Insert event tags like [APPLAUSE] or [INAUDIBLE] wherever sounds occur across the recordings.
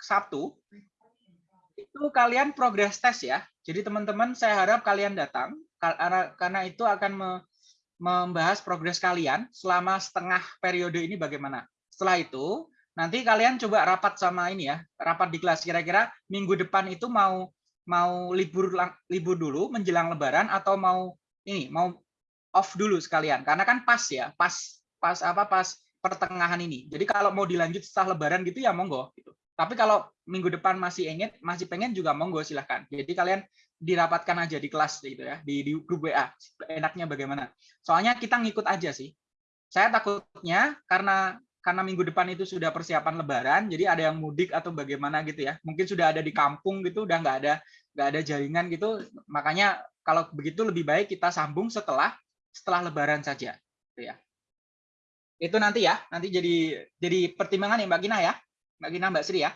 Sabtu itu kalian progress test ya. Jadi teman-teman saya harap kalian datang karena itu akan me, membahas progres kalian selama setengah periode ini bagaimana. Setelah itu nanti kalian coba rapat sama ini ya, rapat di kelas kira-kira minggu depan itu mau mau libur libur dulu menjelang lebaran atau mau ini mau off dulu sekalian karena kan pas ya, pas pas apa pas pertengahan ini. Jadi kalau mau dilanjut setelah lebaran gitu ya monggo gitu. Tapi kalau minggu depan masih ingin, masih pengen juga monggo silahkan. Jadi kalian dirapatkan aja di kelas gitu ya, di, di grup WA. Enaknya bagaimana? Soalnya kita ngikut aja sih. Saya takutnya karena karena minggu depan itu sudah persiapan Lebaran, jadi ada yang mudik atau bagaimana gitu ya. Mungkin sudah ada di kampung gitu, udah nggak ada nggak ada jaringan gitu. Makanya kalau begitu lebih baik kita sambung setelah setelah Lebaran saja, gitu ya. Itu nanti ya, nanti jadi jadi pertimbangan ya Mbak Gina ya. Mbak Gina, Mbak Sri ya.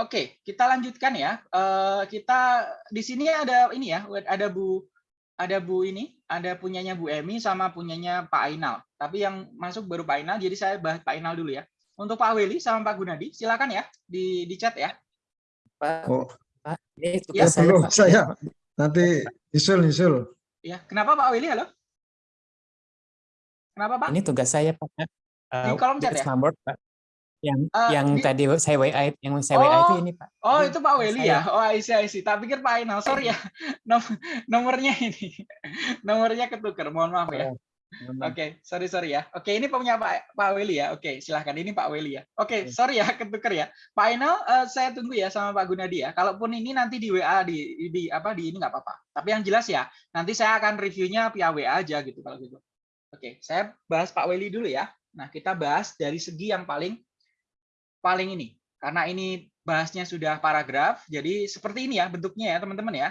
Oke, kita lanjutkan ya. Uh, kita di sini ada ini ya, ada Bu ada Bu ini, ada punyanya Bu Emi sama punyanya Pak Ainal. Tapi yang masuk baru Pak Ainal, jadi saya bahas Pak Ainal dulu ya. Untuk Pak Weli sama Pak Gunadi, silakan ya di di chat ya. Pak, oh. Pak ini ya, saya, saya. Nanti isul isul. Ya, kenapa Pak Willy? Halo? Kenapa Pak? Ini tugas saya Pak. Uh, di kolom chat ya? Pak. Yang uh, yang di... tadi saya WA yang saya oh, WA itu ini Pak. Oh, itu Pak Willy ya? Oh, I see, I see. Tak pikir Pak Ainal. Sorry ya. [LAUGHS] Nom nomornya ini. nomornya ketukar. Mohon maaf ya. Oke, okay, sorry sorry ya. Oke, okay, ini punya Pak Pak Weli ya. Oke, okay, silahkan. Ini Pak Weli ya. Oke, okay, sorry ya ketuker ya. Pak Ainal, uh, saya tunggu ya sama Pak Gunadi ya. Kalaupun ini nanti di WA di di apa di ini nggak apa-apa. Tapi yang jelas ya, nanti saya akan reviewnya via WA aja gitu kalau gitu. Oke, saya bahas Pak Weli dulu ya. Nah, kita bahas dari segi yang paling paling ini. Karena ini bahasnya sudah paragraf, jadi seperti ini ya bentuknya ya teman-teman ya.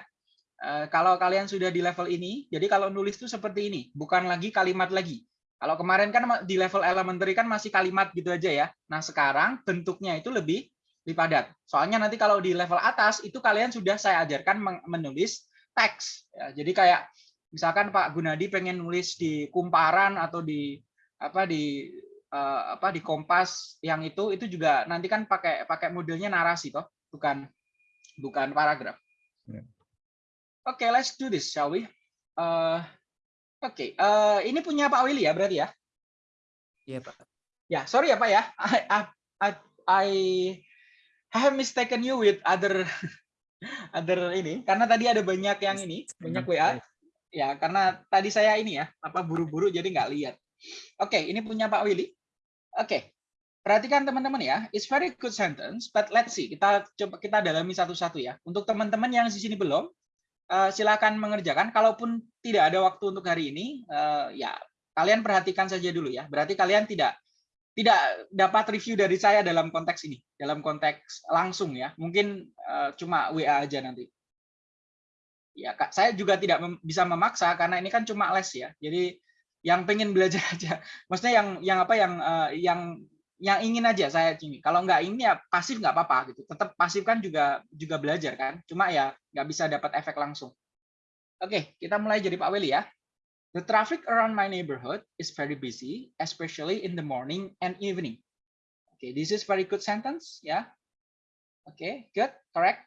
Eh, kalau kalian sudah di level ini, jadi kalau nulis itu seperti ini, bukan lagi kalimat lagi. Kalau kemarin kan di level elementary kan masih kalimat gitu aja ya. Nah sekarang bentuknya itu lebih lebih padat. Soalnya nanti kalau di level atas itu kalian sudah saya ajarkan menulis teks. Ya, jadi kayak misalkan Pak Gunadi pengen nulis di kumparan atau di apa di uh, apa di kompas yang itu itu juga nanti kan pakai pakai modelnya narasi toh, bukan bukan paragraf. Ya. Oke, okay, let's do this, shall we? Uh, Oke, okay. uh, ini punya Pak Willy ya berarti ya? Iya Pak. Ya, sorry ya Pak ya. I, I, I have mistaken you with other [LAUGHS] other ini karena tadi ada banyak yang ini banyak WA. Ya, karena tadi saya ini ya apa buru-buru jadi nggak lihat. Oke, okay, ini punya Pak Willy. Oke, okay. perhatikan teman-teman ya. It's very good sentence, but let's see. Kita coba kita dalami satu-satu ya. Untuk teman-teman yang di sini belum, uh, silakan mengerjakan. Kalaupun tidak ada waktu untuk hari ini, uh, ya kalian perhatikan saja dulu ya. Berarti kalian tidak tidak dapat review dari saya dalam konteks ini, dalam konteks langsung ya. Mungkin uh, cuma WA aja nanti. Ya, saya juga tidak mem bisa memaksa karena ini kan cuma les ya. Jadi yang pengen belajar [LAUGHS] aja. Maksudnya yang yang apa yang uh, yang yang ingin aja saya ini. Kalau nggak ini ya pasif nggak apa-apa gitu. Tetap pasif kan juga juga belajar kan. Cuma ya nggak bisa dapat efek langsung. Oke, kita mulai jadi Pak Willy ya. The traffic around my neighborhood is very busy, especially in the morning and evening. Okay, this is very good sentence ya. Yeah? Oke, okay, good, correct.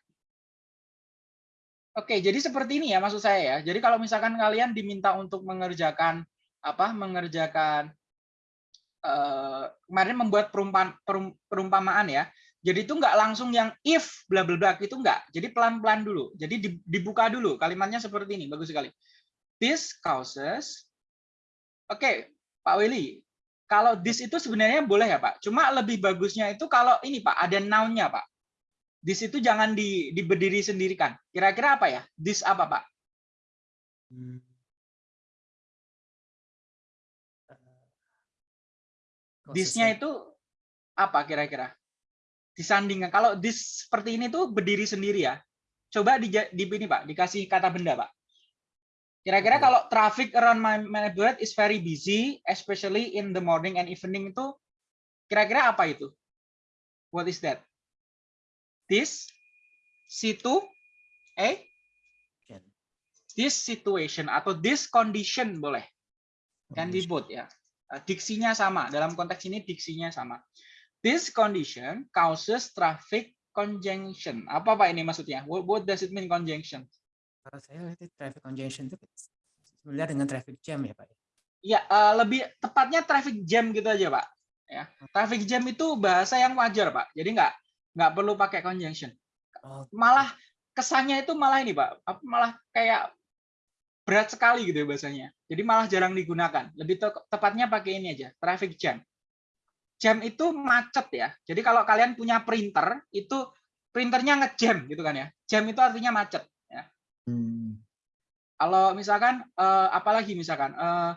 Oke, okay, jadi seperti ini ya maksud saya ya. Jadi kalau misalkan kalian diminta untuk mengerjakan apa? Mengerjakan uh, kemarin membuat perumpamaan, perumpamaan ya. Jadi itu nggak langsung yang if bla bla bla itu nggak. Jadi pelan-pelan dulu. Jadi dibuka dulu kalimatnya seperti ini. Bagus sekali. This causes Oke, okay, Pak Willy. Kalau this itu sebenarnya boleh ya, Pak. Cuma lebih bagusnya itu kalau ini, Pak, ada noun-nya, Pak. This itu jangan di, diberdiri sendirikan. Kira-kira apa ya? This apa, Pak? Hmm. Disnya itu apa kira-kira? Disandingkan. Kalau dis seperti ini tuh berdiri sendiri ya. Coba di, di ini Pak, dikasih kata benda Pak. Kira-kira kalau traffic around my neighborhood is very busy, especially in the morning and evening itu, kira-kira apa itu? What is that? This, situ, eh? This situation atau this condition boleh. Can be both ya. Uh, Diksinya sama. Dalam konteks ini diksinya sama. This condition causes traffic congestion. Apa Pak ini maksudnya? What, what does it mean conjunction? Kalau saya lihat traffic congestion itu sebenarnya dengan traffic jam ya Pak. Ya, uh, lebih tepatnya traffic jam gitu aja Pak. Ya, traffic jam itu bahasa yang wajar Pak. Jadi nggak nggak perlu pakai conjunction. Oh, Malah kesannya itu malah ini Pak, malah kayak berat sekali gitu ya bahasanya. Jadi malah jarang digunakan. Lebih te- tepatnya pakai ini aja, traffic jam. Jam itu macet ya. Jadi kalau kalian punya printer, itu printernya ngejam gitu kan ya. Jam itu artinya macet. Ya. Hmm. Kalau misalkan eh, apalagi misalkan eh,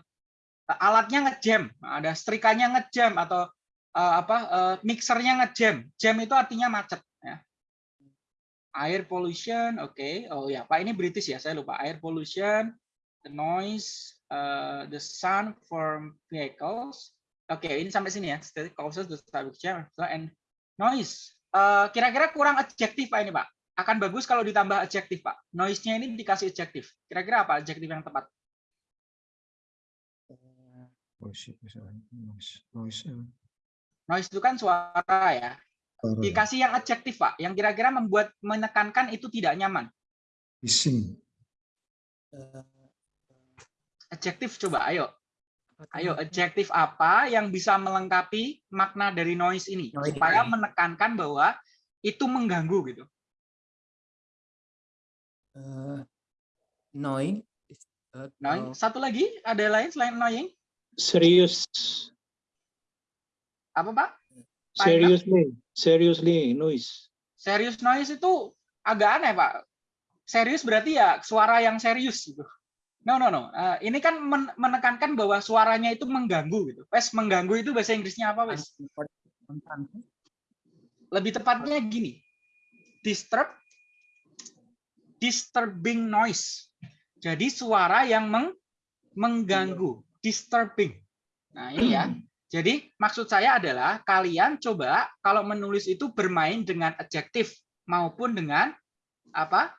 alatnya ngejam, ada setrikanya ngejam atau eh, apa eh, mixernya ngejam. Jam itu artinya macet. Air pollution, oke. Oh ya, Pak ini British ya, saya lupa. Air pollution, the noise, eh, the sound from vehicles. Oke, ini sampai sini ya. Static causes the traffic jam and noise. Eh, Kira-kira kurang adjektif Pak ini Pak. Akan bagus kalau ditambah adjektif Pak. Noise-nya ini dikasih adjektif. Kira-kira apa adjektif yang tepat? Noise, noise, noise, eh, Noise itu kan suara ya. Dikasih yang adjektif Pak, yang kira-kira membuat menekankan itu tidak nyaman. bising, eh, Adjektif coba, ayo. Ayo, adjektif apa yang bisa melengkapi makna dari noise ini Noise supaya ini. menekankan bahwa itu mengganggu gitu. Eh, annoying. eh, Annoying. atau- Satu lagi, ada lain selain annoying? Serious, Apa Pak? Seriously, seriously noise. Serius noise itu agak aneh Pak. Serius berarti ya suara yang serius gitu. No no no. Eh, ini kan men- menekankan bahwa suaranya itu mengganggu gitu. Wes mengganggu itu bahasa Inggrisnya apa wes? Lebih tepatnya gini. Disturb disturbing noise. Jadi suara yang meng- mengganggu, disturbing. Nah, ini ya. Jadi maksud saya adalah kalian coba kalau menulis itu bermain dengan adjektif maupun dengan apa?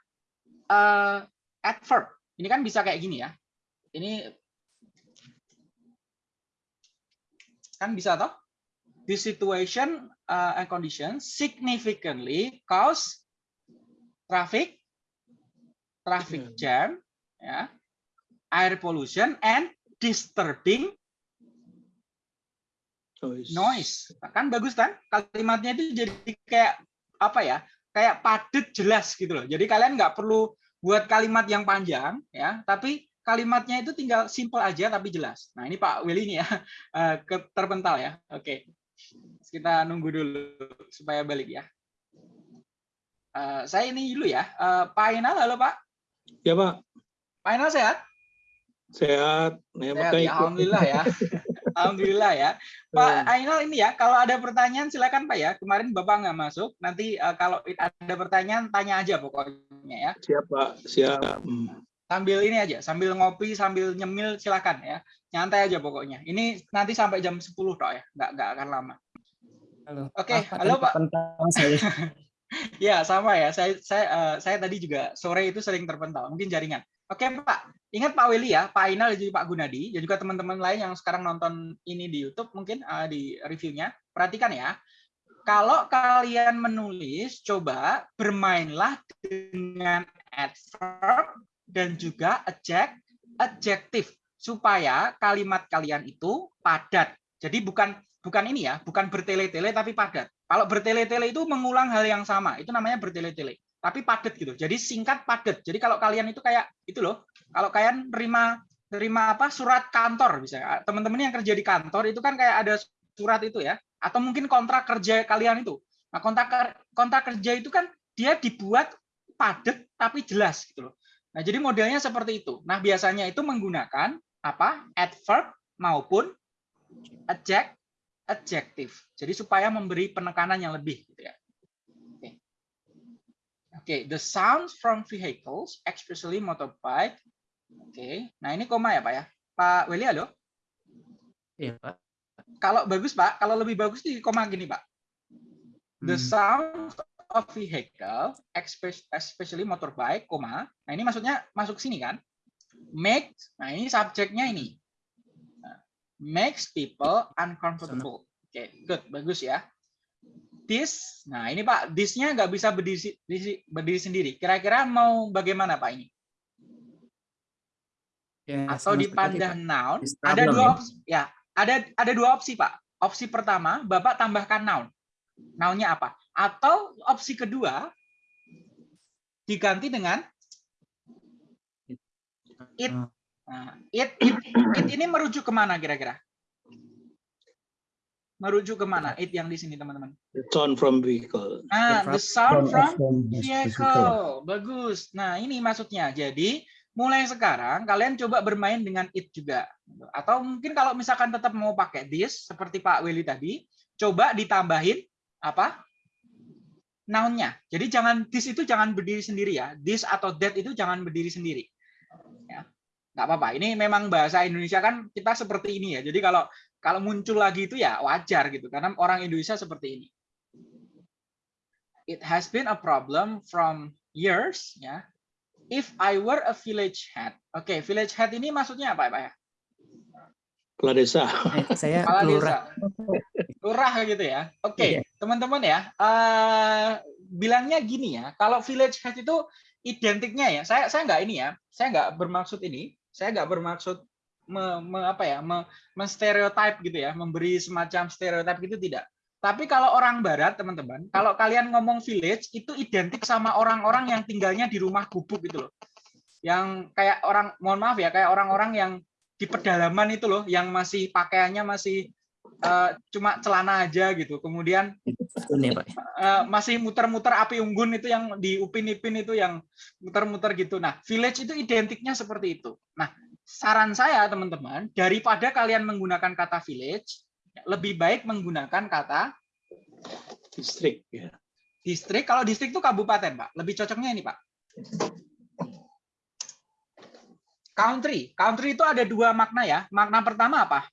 eh, adverb. Ini kan bisa kayak gini ya. Ini kan bisa toh? This situation uh, and condition significantly cause traffic, traffic jam, ya, air pollution and disturbing Noise. noise. Kan bagus kan? Kalimatnya itu jadi kayak apa ya? Kayak padat jelas gitu loh. Jadi kalian nggak perlu buat kalimat yang panjang ya, tapi kalimatnya itu tinggal simple aja tapi jelas. Nah, ini Pak Willy nih ya, [LAUGHS] eh, terpental ya. Oke. Kita nunggu dulu supaya balik ya. Eh, saya ini dulu ya. Eh, Pak Ainal, halo Pak. Ya Pak, Pak Ainal sehat? sehat. Ya, Sehat, makanya ya. Alhamdulillah ya. [LAUGHS] Alhamdulillah ya. Pak Ainal ini ya, kalau ada pertanyaan silakan Pak ya. Kemarin Bapak nggak masuk, nanti eh, kalau ada pertanyaan tanya aja pokoknya ya. Siap Pak, siap. Hmm. Sambil ini aja, sambil ngopi, sambil nyemil silakan ya. Nyantai aja pokoknya. Ini nanti sampai jam 10 toh ya, nggak nggak akan lama. Halo. Oke, Maaf, halo, Pak. saya. [LAUGHS] Ya sama ya, saya saya eh, saya tadi juga sore itu sering terpental, mungkin jaringan. Oke Pak, ingat Pak Willy ya, Pak Ainal dan juga Pak Gunadi, dan juga teman-teman lain yang sekarang nonton ini di YouTube mungkin eh, di reviewnya, perhatikan ya. Kalau kalian menulis, coba bermainlah dengan adverb dan juga adject, adjektif supaya kalimat kalian itu padat. Jadi bukan bukan ini ya, bukan bertele-tele tapi padat. Kalau bertele-tele itu mengulang hal yang sama, itu namanya bertele-tele. Tapi padat gitu. Jadi singkat padat. Jadi kalau kalian itu kayak itu loh, kalau kalian terima terima apa surat kantor misalnya, teman-teman yang kerja di kantor itu kan kayak ada surat itu ya, atau mungkin kontrak kerja kalian itu. Nah, kontrak kontrak kerja itu kan dia dibuat padat tapi jelas gitu loh. Nah, jadi modelnya seperti itu. Nah, biasanya itu menggunakan apa? adverb maupun adject adjektif. Jadi supaya memberi penekanan yang lebih gitu ya. Oke, the sounds from vehicles, especially motorbike. Oke. Nah, ini koma ya, Pak ya. Pak Willy, halo. Iya, Pak. Kalau bagus, Pak, kalau lebih bagus di koma gini, Pak. The Hmm. sound of vehicle, espe- especially motorbike, koma. Nah, ini maksudnya masuk sini kan? Make, nah ini subjeknya ini. Nah, makes people uncomfortable. Oke, good, bagus ya. This, nah ini Pak, this-nya nggak bisa berdiri, berdiri, berdiri sendiri. Kira-kira mau bagaimana Pak ini? Ya, Atau dipandang seperti, noun, ada dua ya. opsi. Ya, ada ada dua opsi Pak. Opsi pertama, Bapak tambahkan noun. Noun-nya apa? Atau opsi kedua, diganti dengan it. Ah, Nah, it, it, it ini merujuk ke mana kira-kira? Merujuk ke mana? It yang di sini teman-teman. The sound from vehicle. Nah, the sound From- vehicle. Bagus. Nah, ini maksudnya. Jadi, mulai sekarang kalian coba bermain dengan it juga. Atau mungkin kalau misalkan tetap mau pakai this seperti Pak Willy tadi, coba ditambahin apa? Noun-nya. Jadi jangan this itu jangan berdiri sendiri ya. This atau that itu jangan berdiri sendiri. Ya. Nggak apa-apa. Ini memang bahasa Indonesia kan kita seperti ini ya. Jadi kalau kalau muncul lagi itu ya wajar gitu karena orang Indonesia seperti ini it has been a problem from years ya if I were a village head oke village head ini maksudnya apa Pak ya Kepala desa. eh, saya kepala lurah. desa lurah gitu ya oke Iya. teman-teman ya eh, bilangnya gini ya kalau village head itu identiknya ya saya saya nggak ini ya saya nggak bermaksud ini saya nggak bermaksud me, me- apa ya me, menstereotype gitu ya memberi semacam stereotip gitu tidak tapi kalau orang barat teman-teman kalau kalian ngomong village itu identik sama orang-orang yang tinggalnya di rumah gubuk gitu loh yang kayak orang mohon maaf ya kayak orang-orang yang di pedalaman itu loh yang masih pakaiannya masih eh, cuma celana aja gitu kemudian eh, masih muter-muter api unggun itu yang di upin-ipin itu yang muter-muter gitu. Nah, village itu identiknya seperti itu. Nah, saran saya teman-teman, daripada kalian menggunakan kata village, lebih baik menggunakan kata Distrik. Ya. distrik. Kalau distrik itu kabupaten, Pak. Lebih cocoknya ini, Pak. Country. Country itu ada dua makna ya. Makna pertama apa?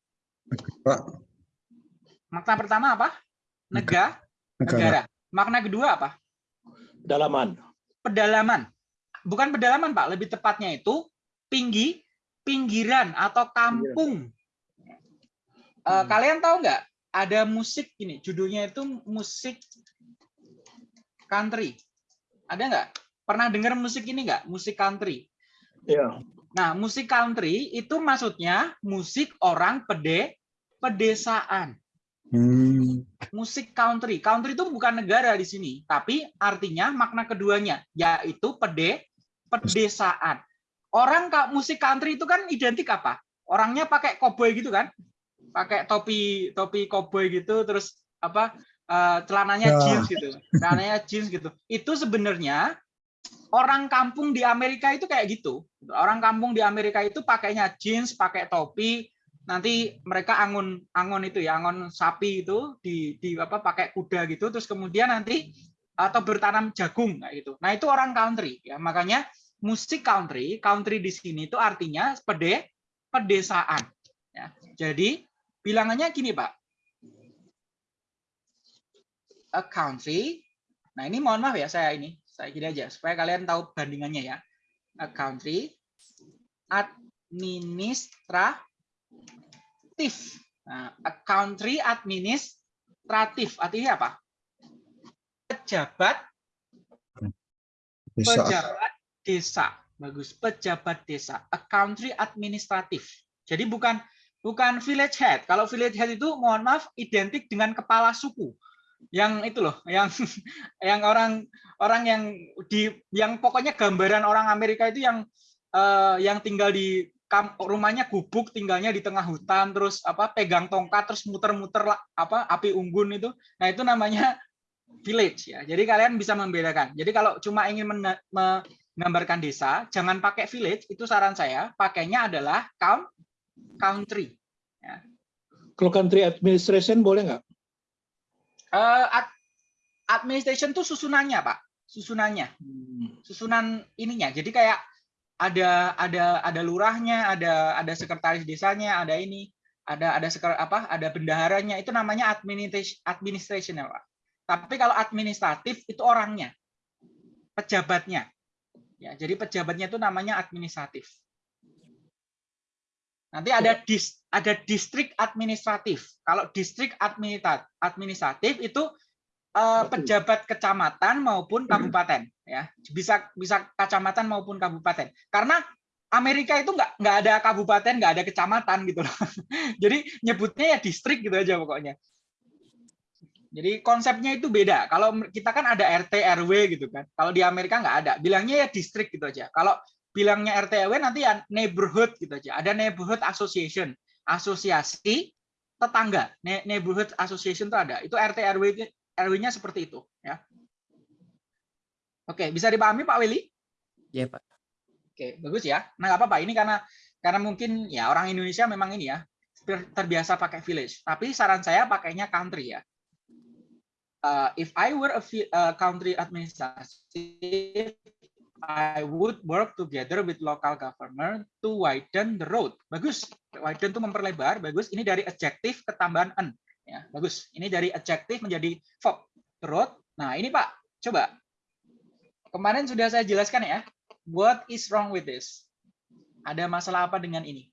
Pak, Makna pertama apa? Negara. negara. Negara. Makna kedua apa? Dalaman. pedalaman. Bukan pedalaman, Pak. Lebih tepatnya itu pinggi, pinggiran atau kampung. Eh, Hmm. kalian tahu nggak? Ada musik ini, judulnya itu musik country. Ada nggak? Pernah dengar musik ini nggak? Musik country. Ya. Nah, musik country itu maksudnya musik orang pede, pedesaan Hmm, musik country. Country itu bukan negara di sini, tapi artinya makna keduanya yaitu pede pedesaan. Orang ka- musik country itu kan identik apa? Orangnya pakai koboi gitu kan? Pakai topi topi koboi gitu terus apa? eh, celananya Ya. jeans gitu. Celananya jeans gitu. Itu sebenarnya orang kampung di Amerika itu kayak gitu. Orang kampung di Amerika itu pakainya jeans, pakai topi, nanti mereka angon angon itu ya angon sapi itu di di apa pakai kuda gitu terus kemudian nanti atau bertanam jagung kayak gitu nah itu orang country ya makanya musik country country di sini itu artinya pede pedesaan. Ya jadi bilangannya gini pak. A country nah ini mohon maaf ya saya ini saya gini aja supaya kalian tahu bandingannya ya. A country administra administratif. Nah, a country administratif artinya apa? Pejabat. Pejabat desa. Bagus, pejabat desa. A country administratif. Jadi bukan bukan village head. Kalau village head itu mohon maaf identik dengan kepala suku. Yang itu loh, yang [LAUGHS] yang orang orang yang di yang pokoknya gambaran orang Amerika itu yang eh, yang tinggal di rumahnya gubuk tinggalnya di tengah hutan terus apa pegang tongkat terus muter-muter apa api unggun itu nah itu namanya village ya jadi kalian bisa membedakan jadi kalau cuma ingin mena- menggambarkan desa jangan pakai village itu saran saya. Pakainya adalah count country. Kalau country administration boleh nggak? Eh, ad- administration tuh susunannya pak. Susunannya. Hmm. susunan ininya. Jadi kayak ada ada ada lurahnya ada ada sekretaris desanya ada ini ada ada seker, apa ada bendaharanya. Itu namanya administration administration ya pak. Tapi kalau administratif itu orangnya. Pejabatnya ya jadi pejabatnya itu namanya administratif Nanti ada dis, ada distrik administratif. Kalau distrik administra- administratif itu eh, pejabat kecamatan maupun kabupaten ya. Bisa bisa kecamatan maupun kabupaten. Karena Amerika itu nggak nggak ada kabupaten, nggak ada kecamatan gitu loh. [LAUGHS] Jadi nyebutnya ya distrik gitu aja pokoknya. Jadi konsepnya itu beda. Kalau kita kan ada RT RW gitu kan. Kalau di Amerika nggak ada. Bilangnya ya distrik gitu aja. Kalau bilangnya RT RW nanti ya neighborhood gitu aja. Ada neighborhood association, asosiasi tetangga. Ne- Neighborhood association itu ada. Itu RT RW RW-nya seperti itu ya. Oke, bisa dipahami Pak Willy? Ya Pak. Oke, bagus ya. Nah, nggak apa-apa. Ini karena karena mungkin ya orang Indonesia memang ini ya ter- terbiasa pakai village. Tapi saran saya pakainya country ya. Uh, if I were a vi- uh, country administrative, I would work together with local government to widen the road. Bagus. Widen itu memperlebar. Bagus. Ini dari adjektif ketambahan an. Ya, bagus. Ini dari adjektif menjadi verb. The road. Nah, ini Pak, coba. Kemarin sudah saya jelaskan ya. What is wrong with this? Ada masalah apa dengan ini?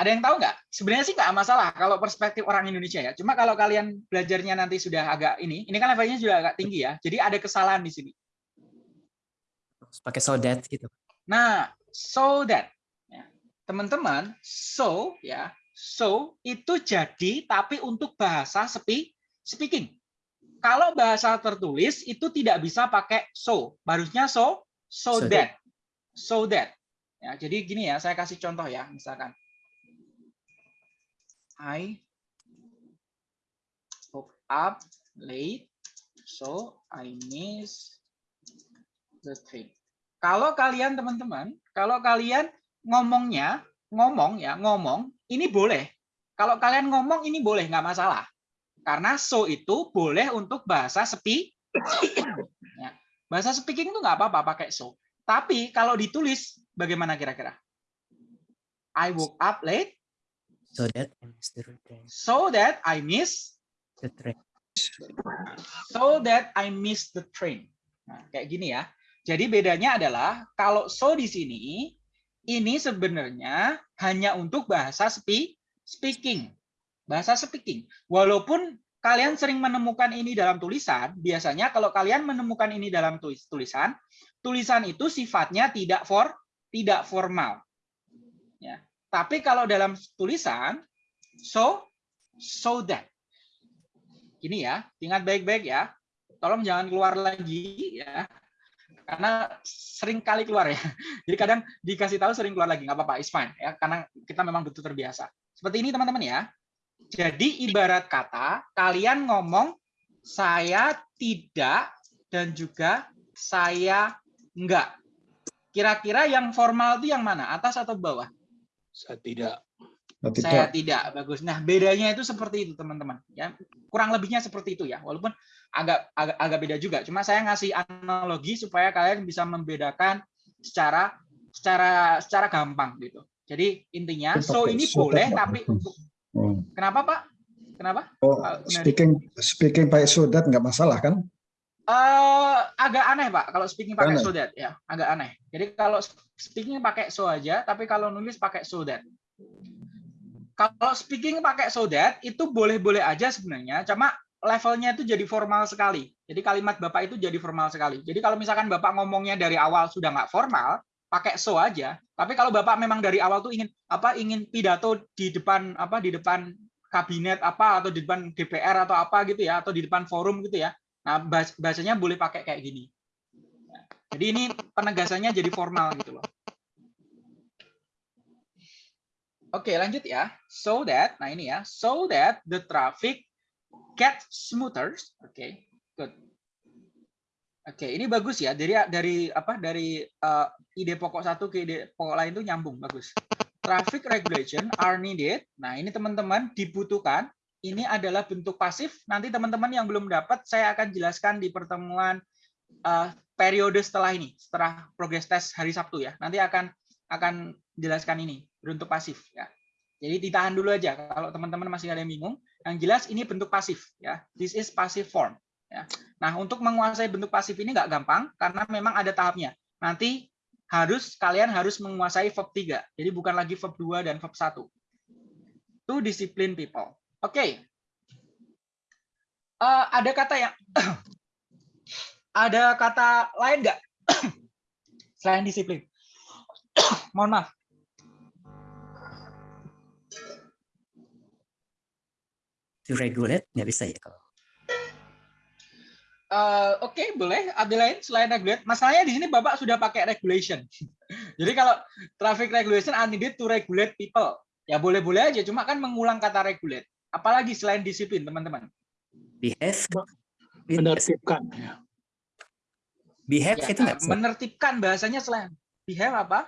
Ada yang tahu nggak? Sebenarnya sih nggak masalah kalau perspektif orang Indonesia ya. Cuma kalau kalian belajarnya nanti sudah agak ini, ini kan levelnya sudah agak tinggi ya. Jadi ada kesalahan di sini. Pakai so that gitu. Nah, so that ya. teman-teman, so ya, so itu jadi tapi untuk bahasa sepi speaking. Kalau bahasa tertulis itu tidak bisa pakai so, harusnya so so So that. So that. Ya, jadi gini ya, saya kasih contoh ya, misalkan I woke up late, so I miss the train. Kalau kalian teman-teman, kalau kalian ngomongnya, ngomong ya, ngomong, ini boleh. Kalau kalian ngomong ini boleh, nggak masalah. Karena so itu boleh untuk bahasa sepi. [COUGHS] Ya. Bahasa speaking itu nggak apa-apa pakai so. Tapi kalau ditulis, bagaimana kira-kira? I woke up late, So that I miss the train. so that I miss The train. so that I miss the train. Nah, kayak gini ya. Jadi bedanya adalah kalau so di sini ini sebenarnya hanya untuk bahasa spe- speaking. Bahasa speaking. Walaupun kalian sering menemukan ini dalam tulisan, biasanya kalau kalian menemukan ini dalam tulis tulisan, tulisan itu sifatnya tidak for tidak formal. Ya. Tapi kalau dalam tulisan so so that Gini ya, ingat baik-baik ya. Tolong jangan keluar lagi ya. Karena sering kali keluar ya. [LAUGHS] Jadi kadang dikasih tahu sering keluar lagi, nggak apa-apa, it's fine ya. Karena kita memang betul terbiasa. Seperti ini teman-teman ya. Jadi ibarat kata kalian ngomong saya tidak dan juga saya enggak. Kira-kira yang formal itu yang mana? Atas atau bawah? Saya tidak. Saya tidak. bagus. Nah, bedanya itu seperti itu, teman-teman. Ya, kurang lebihnya seperti itu ya. Walaupun agak agak, agak beda juga. Cuma saya ngasih analogi supaya kalian bisa membedakan secara secara secara gampang gitu. Jadi intinya so ini so boleh that, tapi Oh, kenapa, Pak? Kenapa? oh, speaking speaking pakai so that nggak masalah kan? Eh, agak aneh, Pak, kalau speaking pakai Aneh. so that ya, agak aneh. Jadi kalau speaking pakai so aja, tapi kalau nulis pakai so that. Kalau speaking pakai so that itu boleh-boleh aja sebenarnya, cuma levelnya itu jadi formal sekali. Jadi kalimat Bapak itu jadi formal sekali. Jadi kalau misalkan Bapak ngomongnya dari awal sudah nggak formal, pakai so aja. Tapi kalau Bapak memang dari awal tuh ingin apa ingin pidato di depan apa di depan kabinet apa atau di depan DPR atau apa gitu ya atau di depan forum gitu ya. Nah, bahas- bahasanya boleh pakai kayak gini. Jadi ini penegasannya jadi formal gitu loh. Oke, lanjut ya. So that, nah ini ya, so that the traffic get smoother. Oke, good. Oke, ini bagus ya. Dari dari apa? Dari eh, ide pokok satu ke ide pokok lain itu nyambung, bagus. Traffic regulation are needed. Nah, ini teman-teman dibutuhkan. Ini adalah bentuk pasif. Nanti teman-teman yang belum dapat, saya akan jelaskan di pertemuan eh, periode setelah ini, setelah progress test hari Sabtu ya. Nanti akan akan jelaskan ini bentuk pasif ya. Jadi ditahan dulu aja kalau teman-teman masih ada yang bingung. Yang jelas ini bentuk pasif ya. This is passive form ya. Nah, untuk menguasai bentuk pasif ini nggak gampang karena memang ada tahapnya. Nanti harus kalian harus menguasai verb 3. Jadi bukan lagi verb 2 dan verb 1. To discipline people. Oke. Okay. Uh, ada kata yang [CLEARS THROAT] ada kata lain nggak [CLEARS THROAT] selain disiplin? [CLEARS THROAT] Mohon maaf. To regulate nggak bisa ya kalau Uh, Oke, okay, boleh. Ada lain selain regulate? Masalahnya di sini Bapak sudah pakai regulation. [LAUGHS] Jadi kalau traffic regulation are needed to regulate people. Ya boleh-boleh aja, cuma kan mengulang kata regulate. Apalagi selain disiplin, teman-teman. Behave. Menertibkan. Ya. Behave ya, itu nggak Menertibkan bahasanya selain. Behave apa?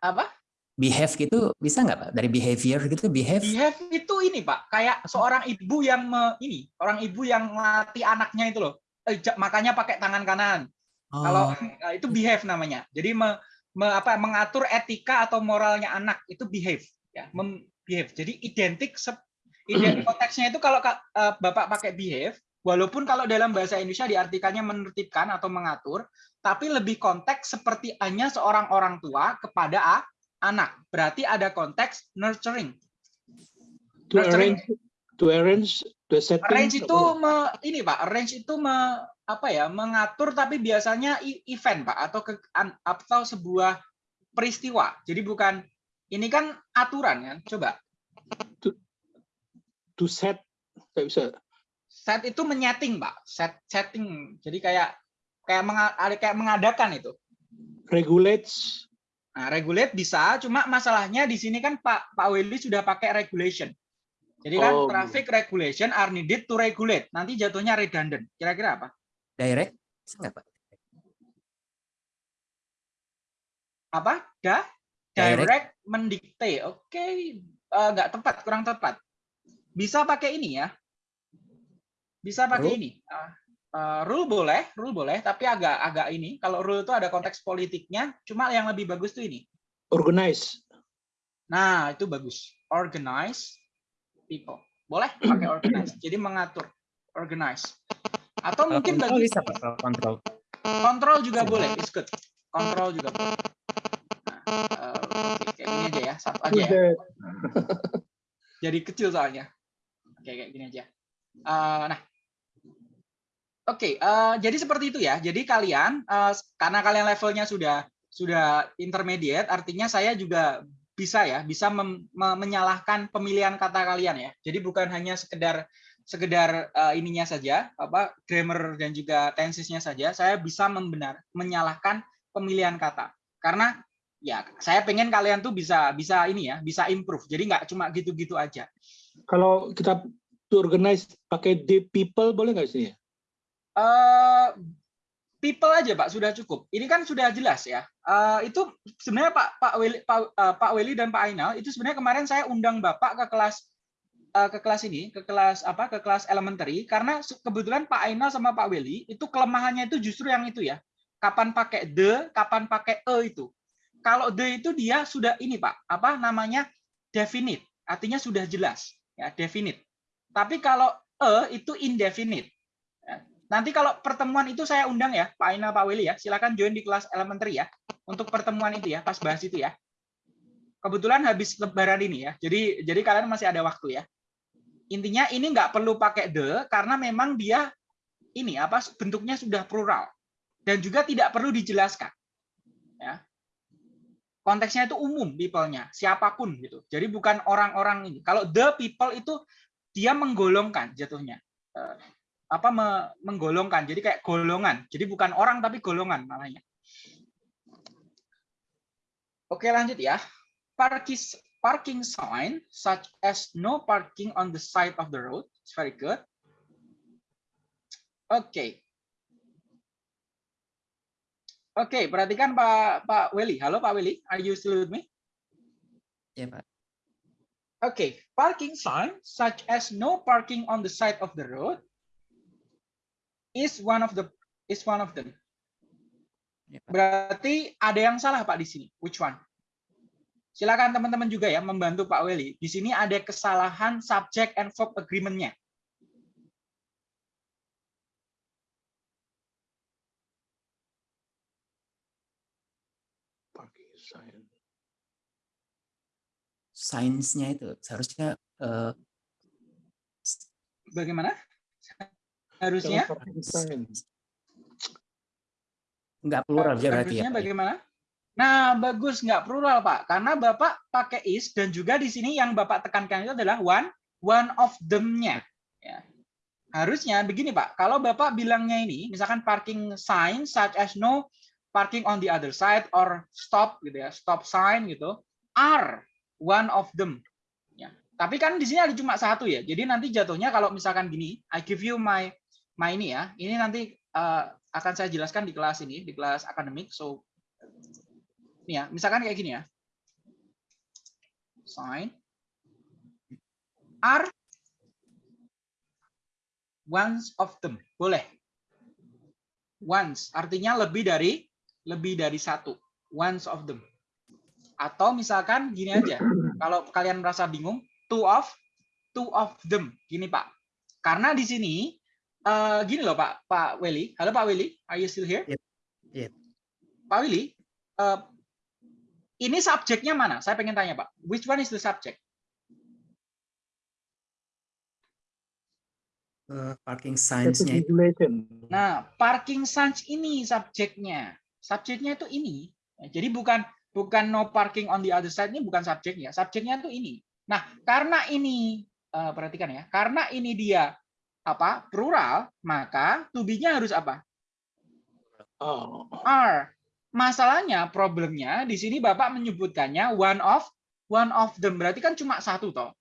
Apa? behave gitu bisa nggak pak dari behavior gitu behave behave itu ini pak kayak seorang ibu yang me, ini orang ibu yang melatih anaknya itu loh eh, makanya pakai tangan kanan oh. kalau eh, itu behave namanya jadi me, me, apa mengatur etika atau moralnya anak itu behave ya mem, behave jadi identik identik konteksnya itu kalau uh, bapak pakai behave walaupun kalau dalam bahasa Indonesia diartikannya menertibkan atau mengatur tapi lebih konteks seperti hanya seorang orang tua kepada anak. Berarti ada konteks nurturing. To nurturing. arrange, to arrange setting. Arrange itu me, ini Pak, arrange itu me, apa ya, mengatur tapi biasanya event Pak atau ke, atau sebuah peristiwa. Jadi bukan ini kan aturan kan. Coba. To, to set Tidak bisa. Set itu menyeting, Pak. Set setting. Jadi kayak kayak kayak mengadakan itu. Regulates Nah, regulate bisa, cuma masalahnya di sini kan Pak Pak Willy sudah pakai regulation. Jadi kan oh. traffic regulation are needed to regulate. Nanti jatuhnya redundant. Kira-kira apa? Direct? Bisa nggak, Pak? Apa? Da? Direct, Direct mendikte. Oke, okay. uh, nggak tepat, kurang tepat. Bisa pakai ini ya. Bisa pakai oh. ini. Uh, Uh, rule boleh, rule boleh, tapi agak agak ini. Kalau rule itu ada konteks politiknya, cuma yang lebih bagus tuh ini. Organize. Nah, itu bagus. Organize people. Boleh pakai [CLEARS THROAT] organize. Jadi mengatur. Organize. Atau mungkin kontrol bisa Pak, kontrol. Kontrol juga boleh, it's good. Kontrol juga boleh. Gini aja ya, satu aja ya. [LAUGHS] Jadi kecil soalnya. Oke, kayak gini aja. Uh, nah, Oke, okay, uh, eh, jadi seperti itu ya. Jadi kalian uh, karena kalian levelnya sudah sudah intermediate, artinya saya juga bisa ya, bisa mem, me, menyalahkan pemilihan kata kalian ya. Jadi bukan hanya sekedar sekedar uh, ininya saja, apa grammar dan juga tensesnya saja, saya bisa membenar menyalahkan pemilihan kata. Karena ya saya pengen kalian tuh bisa bisa ini ya, bisa improve. Jadi nggak cuma gitu-gitu aja. Kalau kita to organize pakai the people boleh nggak sih? Uh, people aja Pak sudah cukup. Ini kan sudah jelas ya. Uh, itu sebenarnya Pak Pak Weli Pak, uh, Pak Weli dan Pak Ainal itu sebenarnya kemarin saya undang Bapak ke kelas uh, ke kelas ini, ke kelas apa? ke kelas elementary karena kebetulan Pak Ainal sama Pak Weli itu kelemahannya itu justru yang itu ya. Kapan pakai the, kapan pakai e itu. Kalau the itu dia sudah ini Pak, apa namanya? definite. Artinya sudah jelas ya, definite. Tapi kalau e itu indefinite Nanti kalau pertemuan itu saya undang ya, Pak Aina, Pak Willy ya. Silakan join di kelas elementary ya. Untuk pertemuan itu ya, pas bahas itu ya. Kebetulan habis lebaran ini ya. Jadi jadi kalian masih ada waktu ya. Intinya ini nggak perlu pakai the karena memang dia ini apa bentuknya sudah plural dan juga tidak perlu dijelaskan. Ya. Konteksnya itu umum people-nya, siapa pun gitu. Jadi bukan orang-orang ini. Kalau the people itu dia menggolongkan jatuhnya. Eh, apa menggolongkan. Jadi kayak golongan. Jadi bukan orang tapi golongan malahnya oke lanjut ya. Parking parking sign such as no parking on the side of the road. It's very good. Oke. okay. Oke okay, perhatikan Pak Pak Willy halo Pak Willy are you still with me ya Pak oke okay. parking sign such as no parking on the side of the road is one of the is one of them. Ya, Berarti ada yang salah Pak di sini. Which one? Silakan teman-teman juga ya membantu Pak Weli. Di sini ada kesalahan subject and verb agreement-nya. Sainsnya itu seharusnya eh, Bagaimana? Harusnya? nggak plural aja berarti ya. Ya? bagaimana? Nah, bagus nggak plural, Pak. Karena Bapak pakai is dan juga di sini yang Bapak tekankan itu adalah one one of them-nya. Ya. Harusnya begini, Pak. Kalau Bapak bilangnya ini, misalkan parking sign such as no parking on the other side or stop gitu ya, stop sign gitu, are one of them. Ya. Tapi kan di sini ada cuma satu ya. Jadi nanti jatuhnya kalau misalkan gini, I give you my my ini ya. Ini nanti eh, akan saya jelaskan di kelas ini, di kelas akademik. So ini ya, misalkan kayak gini ya. Sign are ones of them. Boleh. Once artinya lebih dari lebih dari satu. Once of them. Atau misalkan gini aja. Kalau kalian merasa bingung, two of two of them. Gini, Pak. Karena di sini eh, gini loh, Pak Pak Willy. Halo Pak Willy, are you still here? Yep. Yep. Pak Willy, eh, ini subjeknya mana? Saya pengen tanya, Pak. Which one is the subject? Eh, parking signs-nya itu. Nah, parking signs ini subjeknya. Subjeknya itu ini. Jadi bukan bukan no parking on the other side ini bukan subjeknya. Subjeknya itu ini. Nah, karena ini eh, perhatikan ya, karena ini dia apa? plural, maka to be-nya harus apa? Oh. are. Masalahnya, problemnya di sini Bapak menyebutkannya one of one of them. Berarti kan cuma satu toh.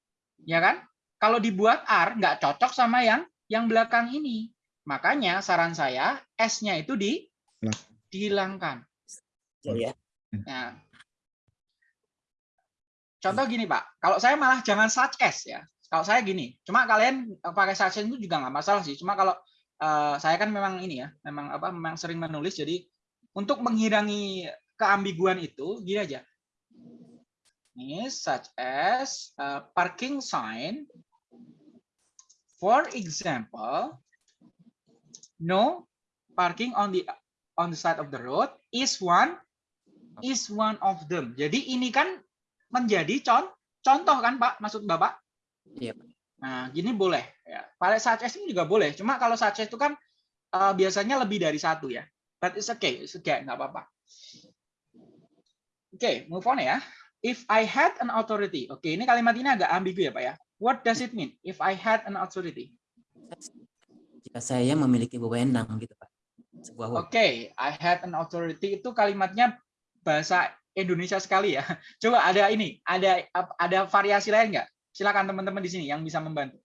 Ya kan? Kalau dibuat are nggak cocok sama yang yang belakang ini. Makanya saran saya S-nya itu di Nah. dihilangkan. ya. Nah. Contoh gini, Pak. Kalau saya malah jangan such as ya. Kalau saya gini, cuma kalian pakai such as itu juga nggak masalah sih. Cuma kalau eh, saya kan memang ini ya, memang apa, memang sering menulis. Jadi untuk menghirangi keambiguan itu, gini aja. Ini such as eh, parking sign. For example, no parking on the on the side of the road is one is one of them. Jadi ini kan menjadi con contoh kan Pak maksud Bapak? Iya. Nah, gini boleh ya. Pada such as ini juga boleh. Cuma kalau such as itu kan eh, biasanya lebih dari satu ya. But it's okay, it's okay, nggak apa-apa. Oke, move on ya. If I had an authority. Oke, ini kalimat ini agak ambigu ya Pak ya. What does it mean? If I had an authority. Jika saya memiliki wewenang gitu Pak. Oke, wewenang. I had an authority itu kalimatnya bahasa Indonesia sekali ya. [LAUGHS] Coba ada ini, ada ada variasi lain nggak? Silakan teman-teman di sini yang bisa membantu.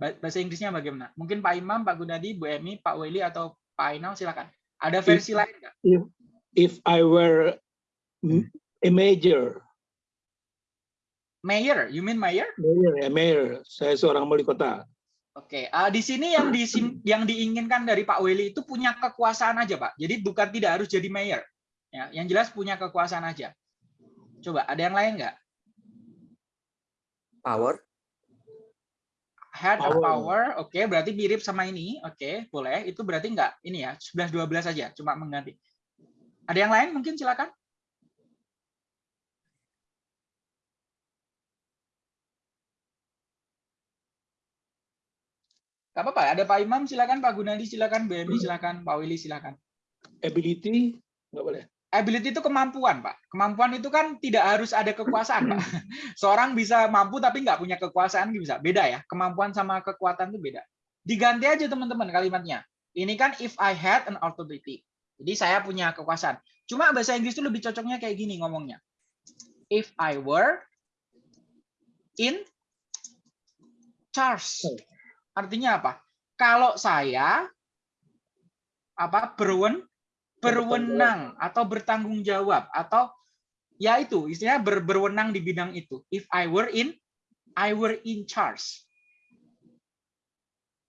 Ba- Bahasa Inggrisnya bagaimana? Mungkin Pak Imam, Pak Gunadi, Bu Emi, Pak Weli atau Pak Ainal silakan. Ada versi lain nggak? If I were a major, Mayor, you mean mayor? mayor, ya mayor, saya seorang wali kota. Oke, ah, di sini yang disim- yang diinginkan dari Pak Weli itu punya kekuasaan aja, Pak. Jadi bukan tidak harus jadi mayor. Ya, yang jelas punya kekuasaan aja. Coba ada yang lain nggak? Power. Had a Power. power, oke, berarti mirip sama ini, oke, boleh. Itu berarti enggak ini ya, 11 12 saja, cuma mengganti. Ada yang lain mungkin silakan. Gak apa-apa, ada Pak Imam silakan, Pak Gunadi silakan, BMI silakan, Pak Willy silakan. Ability, nggak boleh. Ability itu kemampuan, Pak. Kemampuan itu kan tidak harus ada kekuasaan, Pak. [LAUGHS] Seorang bisa mampu tapi nggak punya kekuasaan bisa. Beda ya. Kemampuan sama kekuatan itu beda. Diganti aja teman-teman kalimatnya. Ini kan if I had an authority. Jadi saya punya kekuasaan. Cuma bahasa Inggris itu lebih cocoknya kayak gini ngomongnya. If I were in charge. Artinya apa? Kalau saya apa berwen berwenang atau bertanggung jawab atau ya itu istilahnya ber, berwenang di bidang itu. If I were in I were in charge.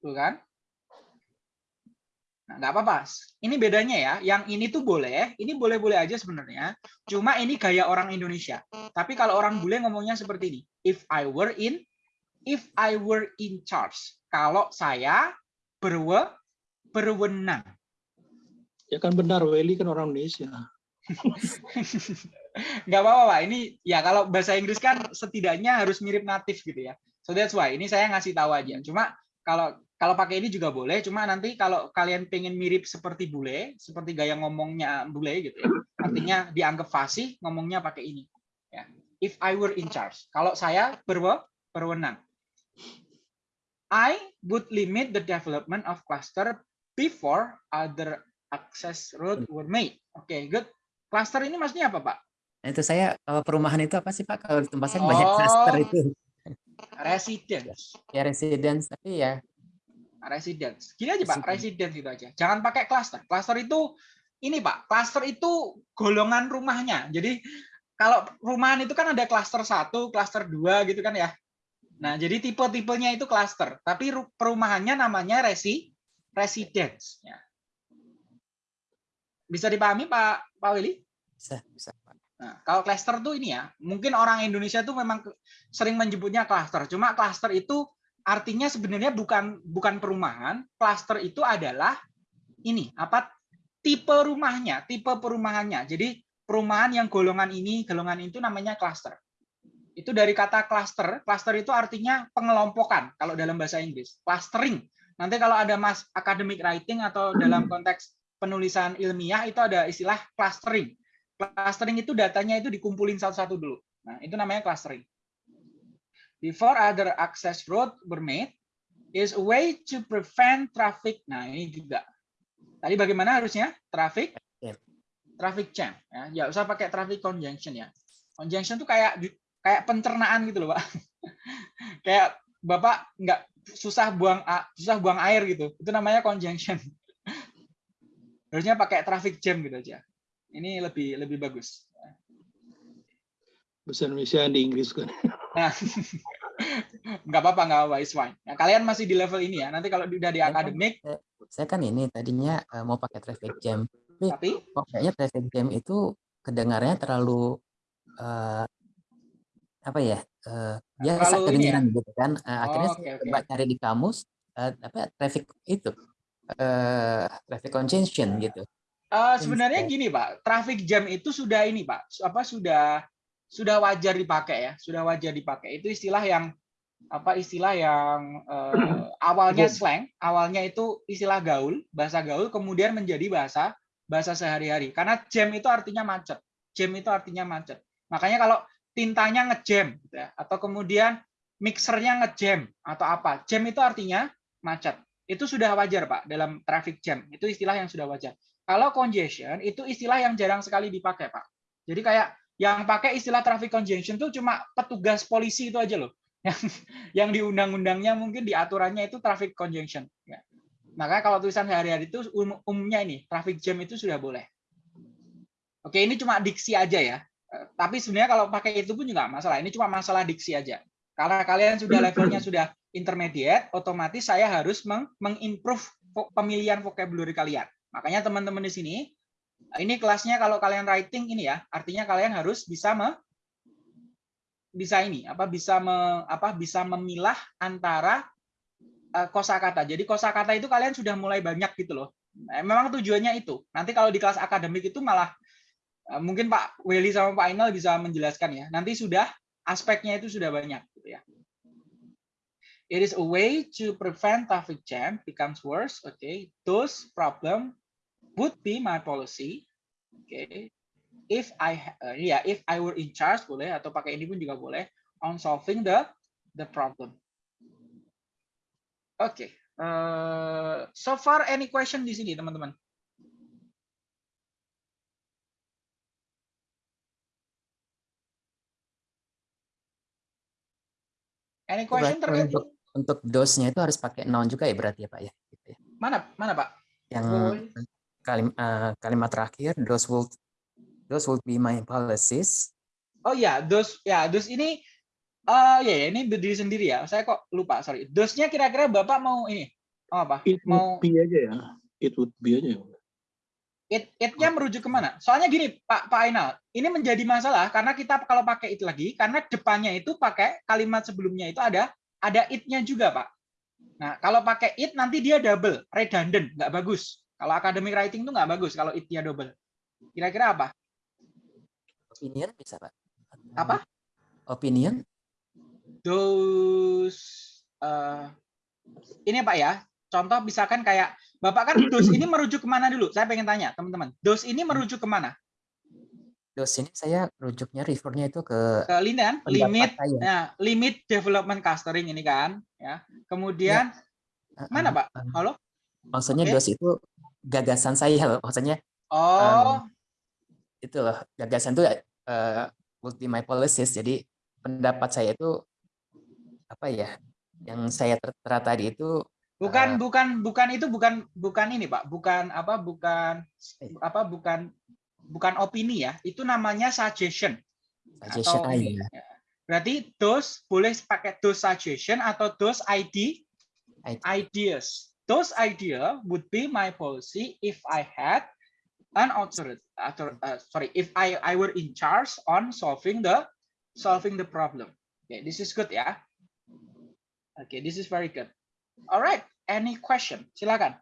Tuh kan? Nah, nggak apa-apa. Ini bedanya ya. Yang ini tuh boleh, ini boleh-boleh aja sebenarnya. Cuma ini gaya orang Indonesia. Tapi kalau orang bule ngomongnya seperti ini. If I were in, if I were in charge. Kalau saya berwe, berwenang. Ya kan benar, Welly kan orang Indonesia. [LAUGHS] nggak apa-apa Pak. Ini ya kalau bahasa Inggris kan setidaknya harus mirip natif gitu ya. So that's why ini saya ngasih tahu aja. Cuma kalau kalau pakai ini juga boleh. Cuma nanti kalau kalian pengen mirip seperti bule, seperti gaya ngomongnya bule gitu ya. Artinya dianggap fasih, ngomongnya pakai ini. Ya. If I were in charge. Kalau saya berwe- berwenang. I would limit the development of cluster before other access road were made. Oke, good. Cluster ini maksudnya apa, Pak? Nah, itu saya perumahan itu apa sih Pak? Kalau di tempat saya banyak cluster Oh. itu. Residence. Ya residence tapi ya Residence. Gini aja, Pak, Residence. gitu aja. Jangan pakai cluster. Cluster itu ini, Pak. Cluster itu golongan rumahnya. Jadi kalau rumahan itu kan ada cluster satu, cluster dua gitu kan ya. Nah, jadi tipe-tipenya itu cluster. Tapi ru- perumahannya namanya resi residence. Ya. Bisa dipahami, Pak Pak Willy? bisa bisa. Nah, kalau cluster tuh ini ya, mungkin orang Indonesia tuh memang sering menyebutnya cluster. Cuma cluster itu artinya sebenarnya bukan bukan perumahan. Cluster itu adalah ini apa tipe rumahnya, tipe perumahannya. Jadi perumahan yang golongan ini, golongan itu namanya cluster. Itu dari kata cluster. Cluster itu artinya pengelompokan kalau dalam bahasa Inggris. Clustering. Nanti kalau ada mas academic writing atau dalam konteks penulisan ilmiah itu ada istilah clustering clustering itu datanya itu dikumpulin satu-satu dulu. Nah, itu namanya clustering. Before other access road were made is a way to prevent traffic. Nah, ini juga. Tadi bagaimana harusnya? Traffic Jam. traffic jam ya. Ya usah pakai traffic conjunction ya. Conjunction tuh kayak kayak pencernaan gitu loh, Pak. [LAUGHS] kayak Bapak nggak susah buang susah buang air gitu. Itu namanya conjunction. Harusnya pakai traffic jam gitu aja. Ini lebih lebih bagus. Bahasa Indonesia di Inggris kan. Nah, [LAUGHS] nggak apa-apa, nggak apa-apa, it's fine. Nah, kalian masih di level ini ya. Nanti kalau udah di Saya kan- akademik, Saya kan ini tadinya eh, mau pakai traffic jam. tapi Kok kayaknya traffic jam itu kedengarannya terlalu eh, apa ya? eh, biasa ini ya? kedengaran gitu kan. Eh, akhirnya Oh, saya oke, oke. coba cari di kamus eh, apa traffic itu eh traffic congestion gitu. eh, sebenarnya gini, Pak. Traffic jam itu sudah ini, Pak. Apa sudah sudah wajar dipakai ya? Sudah wajar dipakai. Itu istilah yang apa istilah yang eh, awalnya slang, awalnya itu istilah gaul, bahasa gaul, kemudian menjadi bahasa bahasa sehari-hari. Karena jam itu artinya macet. Jam itu artinya macet. Makanya kalau tintanya ngejam, gitu ya, atau kemudian mixernya ngejam atau apa, jam itu artinya macet. Itu sudah wajar pak dalam traffic jam. Itu istilah yang sudah wajar. Kalau congestion itu istilah yang jarang sekali dipakai pak. Jadi kayak yang pakai istilah traffic congestion itu cuma petugas polisi itu aja loh. [LAUGHS] Yang yang di undang-undangnya mungkin di aturannya itu traffic congestion. Ya. Maka kalau tulisan sehari-hari itu um- umumnya ini traffic jam itu sudah boleh. Oke, ini cuma diksi aja ya. Eh, Tapi sebenarnya kalau pakai itu pun juga masalah. Ini cuma masalah diksi aja. Karena kalian sudah levelnya sudah intermediate, otomatis saya harus meng- mengimprove pemilihan vocabulary kalian. Makanya teman-teman di sini, ini kelasnya kalau kalian writing ini ya, artinya kalian harus bisa me, bisa ini apa bisa me, apa bisa memilah antara eh, kosakata. Jadi kosakata itu kalian sudah mulai banyak gitu loh. Nah, Memang tujuannya itu. Nanti kalau di kelas akademik itu malah eh, mungkin Pak Welly sama Pak Ainal bisa menjelaskan ya. Nanti sudah aspeknya itu sudah banyak gitu ya. It is a way to prevent traffic jam becomes worse. Okay, those problem would be my policy. Okay, if I uh, yeah if I were in charge boleh atau pakai ini pun juga boleh on solving the the problem. Oke, eh, so far any question di sini teman-teman? Any question terkait untuk dosnya itu harus pakai noun juga ya berarti ya Pak ya. Gitu ya. mana mana Pak? Yang Oh. kalim, eh, kalimat terakhir those will those will be my policies. Oh ya, dos ya dos ini eh ya ya, ini berdiri sendiri ya. Saya kok lupa, sorry. Dosnya kira-kira Bapak mau ini mau apa? It Mau would be aja ya. It would be aja ya. it it-nya merujuk ke mana? Soalnya gini, Pak Pak Ainal, ini menjadi masalah karena kita kalau pakai it lagi, karena depannya itu pakai kalimat sebelumnya itu ada ada it-nya juga, Pak. Nah, kalau pakai it nanti dia double, redundant, nggak bagus. Kalau academic writing itu nggak bagus kalau it-nya double. Kira-kira apa? Opinion bisa, Pak? Apa? Opinion? Those eh, ini Pak ya. Contoh misalkan kayak Bapak kan dos ini merujuk ke mana dulu? Saya pengen tanya teman-teman. Dos ini merujuk ke mana? Dos ini saya rujuknya refernya itu ke Ke kan? pendapat Limit saya. Nah, limit development clustering ini kan, ya. Kemudian Uh, mana, uh, Pak? uh, Halo? Maksudnya Oke. dos itu gagasan saya loh. Maksudnya Oh, itu loh gagasan itu uh, ultimate policies. Jadi pendapat saya itu apa ya? Yang saya tertera tadi itu bukan eh, bukan bukan itu bukan bukan ini, Pak. Bukan apa? Bukan apa? Bukan bukan opini ya. Itu namanya suggestion. suggestion atau aja. ini. Ya. Berarti those boleh pakai those suggestion atau those ID ID. ideas. Those idea would be my policy if I had an authority. author- uh, sorry, if I I were in charge on solving the solving the problem. Okay, this is good ya. Okay, this is very good. Alright, any question? Silakan.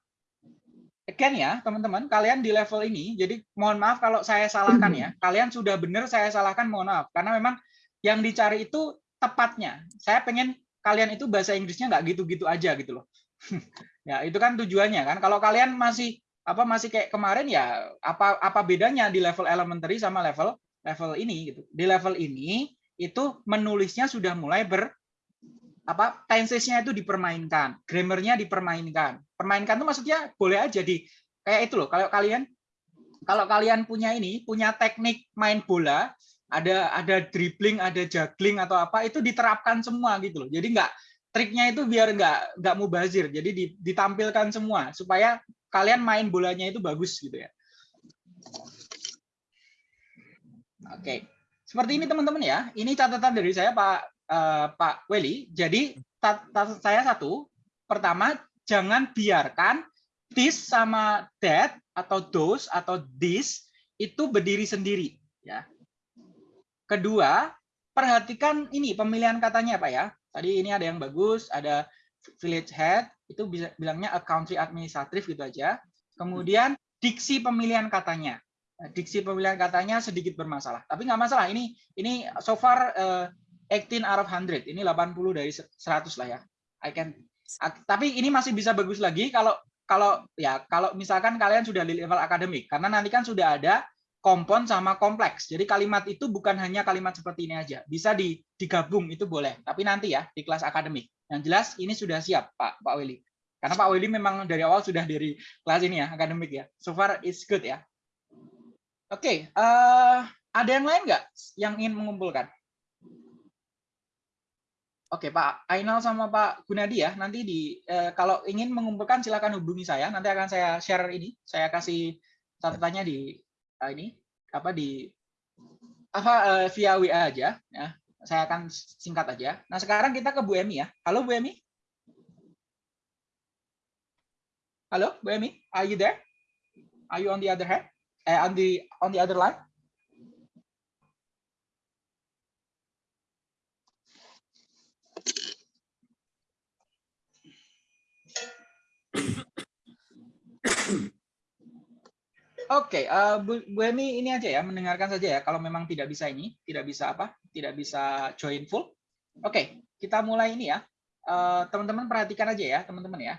Again ya, teman-teman, kalian di level ini, jadi mohon maaf kalau saya salahkan ya. Kalian sudah benar, saya salahkan, mohon maaf. Karena memang yang dicari itu tepatnya. Saya pengen kalian itu bahasa Inggrisnya nggak gitu-gitu aja gitu loh. [LAUGHS] ya itu kan tujuannya kan. Kalau kalian masih apa masih kayak kemarin ya apa apa bedanya di level elementary sama level level ini gitu. Di level ini itu menulisnya sudah mulai ber apa tensesnya itu dipermainkan, grammarnya dipermainkan. Permainkan itu maksudnya boleh aja di kayak itu loh. Kalau kalian kalau kalian punya ini, punya teknik main bola, ada ada dribbling, ada juggling atau apa itu diterapkan semua gitu loh. Jadi nggak triknya itu biar nggak nggak mubazir. Jadi di- ditampilkan semua supaya kalian main bolanya itu bagus gitu ya. Oke, seperti ini teman-teman ya. Ini catatan dari saya Pak eh, Pak Weli. Jadi saya satu, pertama jangan biarkan this sama that atau those atau this itu berdiri sendiri ya. Kedua, perhatikan ini pemilihan katanya Pak ya. Tadi ini ada yang bagus, ada village head, itu bisa bilangnya a country administrative gitu aja. Kemudian diksi pemilihan katanya. Diksi pemilihan katanya sedikit bermasalah, tapi nggak masalah. Ini ini so far eh, 18 out of 100. Ini 80 dari 100 lah ya. I can tapi ini masih bisa bagus lagi kalau kalau ya kalau misalkan kalian sudah di level akademik karena nanti kan sudah ada kompon sama kompleks. Jadi kalimat itu bukan hanya kalimat seperti ini aja, bisa di, digabung itu boleh. Tapi nanti ya di kelas akademik. Yang jelas ini sudah siap Pak Pak Willy. Karena Pak Willy memang dari awal sudah dari kelas ini ya akademik ya. So far it's good ya. Oke, eh, ada yang lain nggak yang ingin mengumpulkan? Oke Pak Ainal sama Pak Gunadi ya. Nanti di eh, kalau ingin mengumpulkan silakan hubungi saya. Nanti akan saya share ini. Saya kasih catatannya di eh, ini apa di apa eh, via WA aja ya. Saya akan singkat aja. Nah, sekarang kita ke Bu Emi ya. Halo Bu Emi. Halo Bu Emi, are you there? Are you on the other hand? Eh, on the on the other line? Oke, eh, Bu, Emi ini aja ya, mendengarkan saja ya. Kalau memang tidak bisa ini, tidak bisa apa, tidak bisa join full. Oke, kita mulai ini ya. Eh, Teman-teman perhatikan aja ya, teman-teman ya.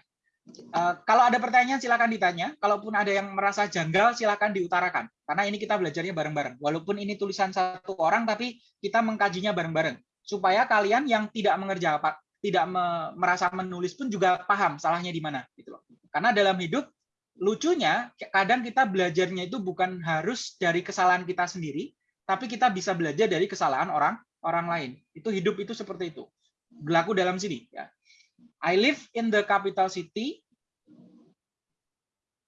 Eh, kalau ada pertanyaan silakan ditanya. Kalaupun ada yang merasa janggal silakan diutarakan. Karena ini kita belajarnya bareng-bareng. Walaupun ini tulisan satu orang, tapi kita mengkajinya bareng-bareng. Supaya kalian yang tidak mengerja tidak me- merasa menulis pun juga paham salahnya di mana. Gitu loh. Karena dalam hidup lucunya kadang kita belajarnya itu bukan harus dari kesalahan kita sendiri, tapi kita bisa belajar dari kesalahan orang orang lain. Itu hidup itu seperti itu. Berlaku dalam sini ya. I live in the capital city.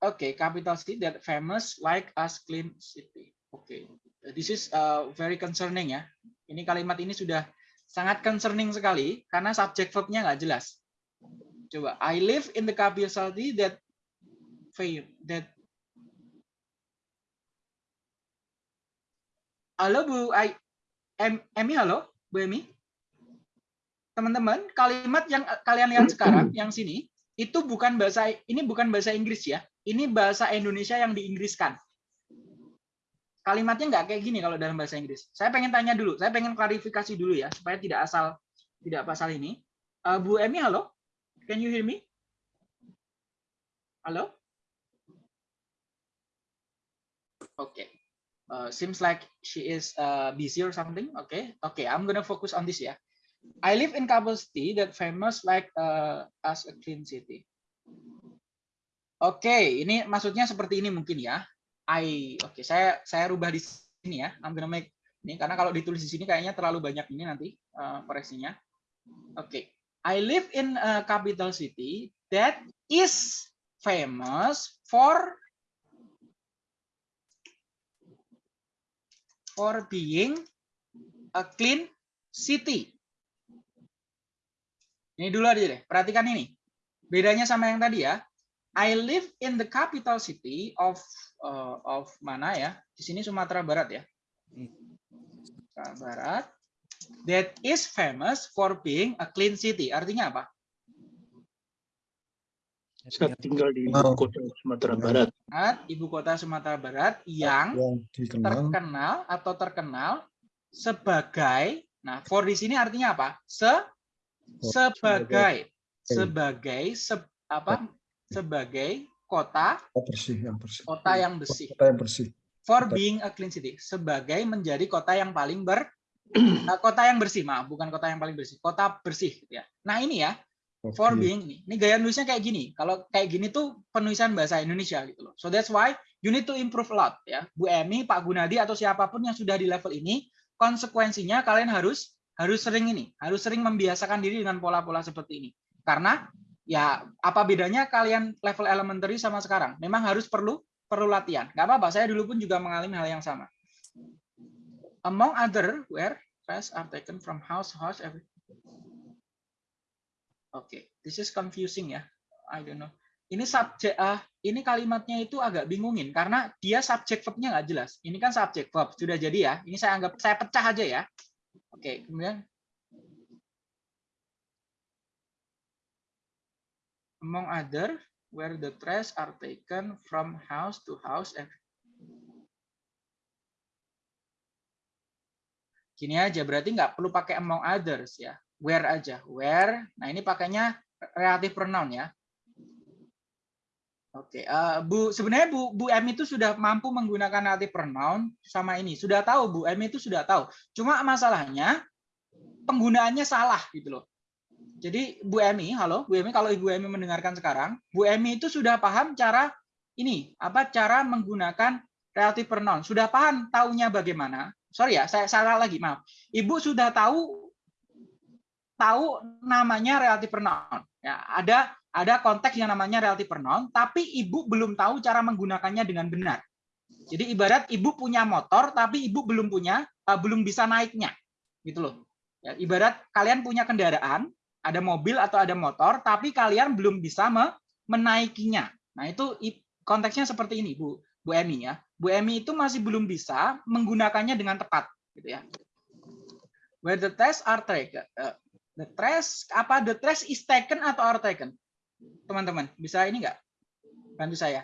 Okay, capital city that famous like us clean city. Okay, this is uh, very concerning ya. Ini kalimat ini sudah sangat concerning sekali karena subject verbnya nggak jelas. Coba, I live in the capital city that fail that Halo Bu I, em, Emi halo Bu Emi teman-teman kalimat yang kalian lihat sekarang yang sini itu bukan bahasa ini bukan bahasa Inggris ya ini bahasa Indonesia yang diinggriskan kalimatnya nggak kayak gini kalau dalam bahasa Inggris. Saya pengen tanya dulu, saya pengen klarifikasi dulu ya, supaya tidak asal tidak pasal ini. Uh, Bu Emi, halo? Can you hear me? Halo? Oke. Okay. Uh, seems like she is uh, busy or something. Okay, okay. I'm gonna focus on this ya. I live in Kabul city that famous like uh, as a clean city. Oke, okay, ini maksudnya seperti ini mungkin ya. I oke okay, saya saya rubah di sini ya. I'm gonna make ini karena kalau ditulis di sini kayaknya terlalu banyak ini nanti uh. Oke. Okay. I live in a capital city that is famous for for being a clean city. Ini dulu aja deh. Perhatikan ini. Bedanya sama yang tadi ya. I live in the capital city of uh, of mana ya? Di sini Sumatera Barat ya. Sumatera Barat. That is famous for being a clean city. Artinya apa? Saya tinggal di ibu kota Sumatera Barat. Ibu kota Sumatera Barat yang, yang terkenal atau terkenal sebagai, nah for di sini artinya apa? Se, sebagai, sebagai, se, apa? sebagai kota bersih, yang bersih. kota yang bersih. Kota yang bersih. For being a clean city, sebagai menjadi kota yang paling ber [CLEARS THROAT] kota yang bersih, maaf, bukan kota yang paling bersih, kota bersih gitu ya. Nah, ini ya. For being ini. Ini gaya nulisnya kayak gini. Kalau kayak gini tuh penulisan bahasa Indonesia gitu loh. So that's why you need to improve a lot ya. Bu Emi, Pak Gunadi atau siapa pun yang sudah di level ini, konsekuensinya kalian harus harus sering ini, harus sering membiasakan diri dengan pola-pola seperti ini. Karena ya apa bedanya kalian level elementary sama sekarang? Memang harus perlu perlu latihan. Gak apa-apa, saya dulu pun juga mengalami hal yang sama. Among other, where rest are taken from house, house. Oke, okay. this is confusing ya. I don't know. Ini subjek, uh, ini kalimatnya itu agak bingungin karena dia subjek verbnya nggak jelas. Ini kan subjek verb sudah jadi ya. Ini saya anggap saya pecah aja ya. Oke, okay. kemudian among other where the trash are taken from house to house gini aja berarti nggak perlu pakai among others ya where aja where nah ini pakainya relatif pronoun ya Oke, uh, Bu sebenarnya Bu Bu M itu sudah mampu menggunakan relatif pronoun sama ini. Sudah tahu Bu M itu sudah tahu. Cuma masalahnya penggunaannya salah gitu loh. Jadi Bu Emi, halo Bu Emi, kalau Ibu Emi mendengarkan sekarang, Bu Emi itu sudah paham cara ini, apa cara menggunakan relatif pronoun. Sudah paham taunya bagaimana? Sorry ya, saya salah lagi, maaf. Ibu sudah tahu tahu namanya relatif pronoun. Ya, ada ada konteks yang namanya relatif pronoun, tapi ibu belum tahu cara menggunakannya dengan benar. Jadi ibarat ibu punya motor, tapi ibu belum punya, uh, belum bisa naiknya, gitu loh. Ya, ibarat kalian punya kendaraan, ada mobil atau ada motor, tapi kalian belum bisa menaikinya. Nah, itu konteksnya seperti ini, Bu Bu Emi ya. Bu Emi itu masih belum bisa menggunakannya dengan tepat, gitu ya. Where the test are taken, uh, the trash apa the trash is taken atau are taken? Teman-teman, bisa ini enggak? Bantu saya.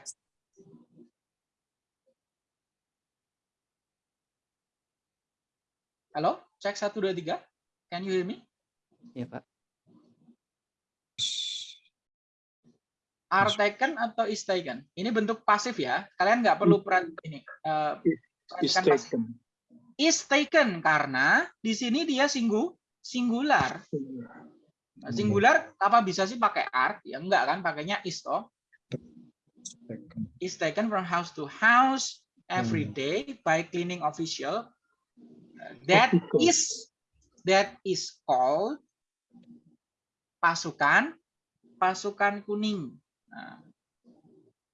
Halo, cek satu dua tiga. Can you hear me? Ya, Pak. are taken atau is taken. Ini bentuk pasif ya. Kalian nggak perlu peran ini. Uh, is taken. Is taken karena di sini dia singgu singular. Nah, singular apa bisa sih pakai are? Ya enggak kan, pakainya is toh. Is taken from house to house every hmm. day by cleaning official. That is that is called pasukan pasukan kuning. Nah.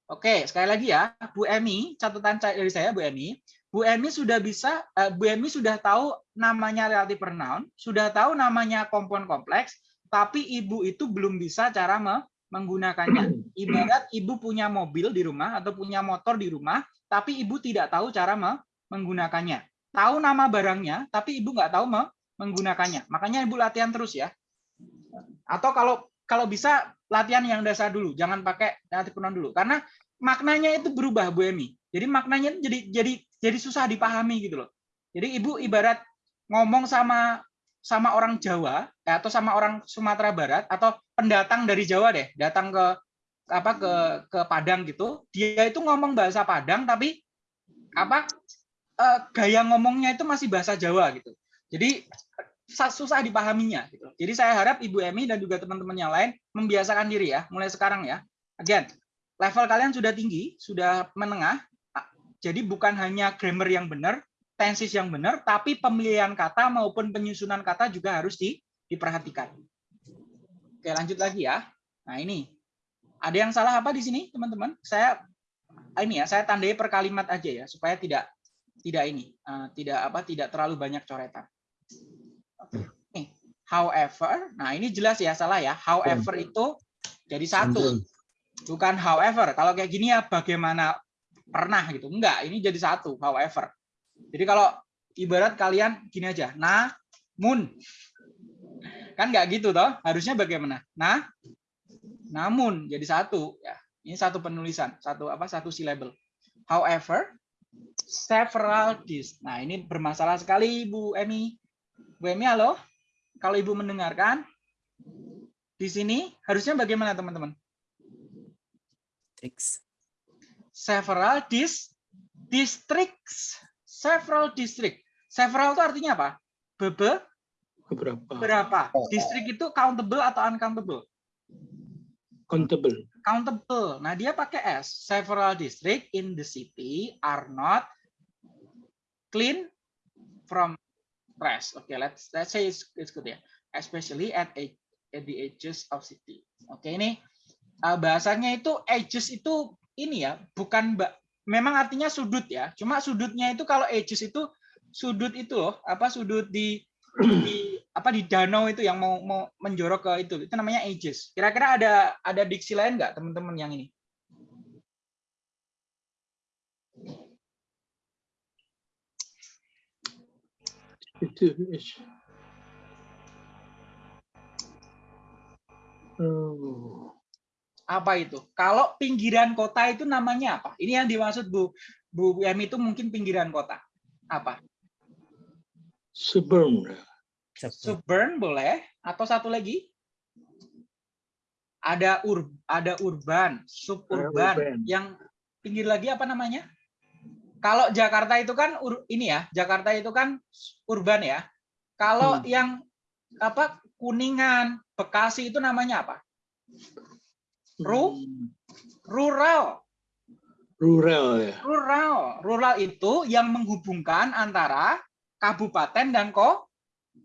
Oke, sekali lagi ya, Bu Emi, catatan dari saya Bu Emi. Bu Emi sudah bisa, uh, Bu Emi sudah tahu namanya relatif pronoun, sudah tahu namanya kompon kompleks, tapi ibu itu belum bisa cara me menggunakannya. [CLEARS THROAT] Ibarat ibu punya mobil di rumah atau punya motor di rumah, tapi ibu tidak tahu cara me menggunakannya. Tahu nama barangnya, tapi ibu nggak tahu me menggunakannya. Makanya ibu latihan terus ya. Atau kalau kalau bisa latihan yang dasar dulu, jangan pakai relatif pronoun dulu karena maknanya itu berubah Bu Emi. Jadi maknanya jadi jadi jadi susah dipahami gitu loh. Jadi ibu ibarat ngomong sama sama orang Jawa ya, atau sama orang Sumatera Barat atau pendatang dari Jawa deh, datang ke apa ke ke Padang gitu, dia itu ngomong bahasa Padang tapi apa eh, gaya ngomongnya itu masih bahasa Jawa gitu. Jadi sa- susah dipahaminya gitu. Jadi saya harap Ibu Emi dan juga teman-teman yang lain membiasakan diri ya, mulai sekarang ya. Again, level kalian sudah tinggi, sudah menengah. Jadi bukan hanya grammar yang benar, tenses yang benar, tapi pemilihan kata maupun penyusunan kata juga harus di, diperhatikan. Oke, lanjut lagi ya. Nah, ini. Ada yang salah apa di sini, teman-teman? Saya ini ya, saya tandai per kalimat aja ya, supaya tidak tidak ini, eh, tidak apa tidak terlalu banyak coretan. Oke. Nih, however, nah ini jelas ya salah ya. However itu jadi satu. Bukan however. Kalau kayak gini ya bagaimana pernah gitu. Enggak, ini jadi satu, however. Jadi kalau ibarat kalian gini aja, namun kan nggak gitu toh harusnya bagaimana? Nah namun jadi satu ya. Ini satu penulisan satu apa satu syllable however several dis nah ini bermasalah sekali Bu Emi. Bu Emi halo? Kalau ibu mendengarkan di sini harusnya bagaimana teman-teman? Tricks. Several dis districts several district several itu artinya apa bebe Beberapa. berapa distrik itu countable atau uncountable Countable. countable. Nah, dia pakai S. Several district in the city are not clean from trash. Oke, let's let's say it's, it's good ya. Especially at a- at the edges of city. Oke, ini uh, bahasanya itu edges itu ini ya, bukan ba- memang artinya sudut ya. Cuma sudutnya itu kalau edges itu sudut itu loh, apa sudut di di apa di danau itu yang mau mau menjorok ke itu itu namanya edges. Kira-kira ada ada diksi lain nggak teman-teman yang ini? Itu. Oh. Apa itu? Kalau pinggiran kota itu namanya apa? Ini yang dimaksud Bu Bu Yami itu mungkin pinggiran kota. Apa? Suburban. Suburb. Suburban boleh atau satu lagi? Ada ur ada urban, suburban. urban. Yang pinggir lagi apa namanya? Kalau Jakarta itu kan ur- ini ya, Jakarta itu kan urban ya. Kalau Hmm. yang apa Kuningan, Bekasi itu namanya apa? Ru? Hmm. Rural. Rural ya. Rural. Rural itu yang menghubungkan antara kabupaten dan ko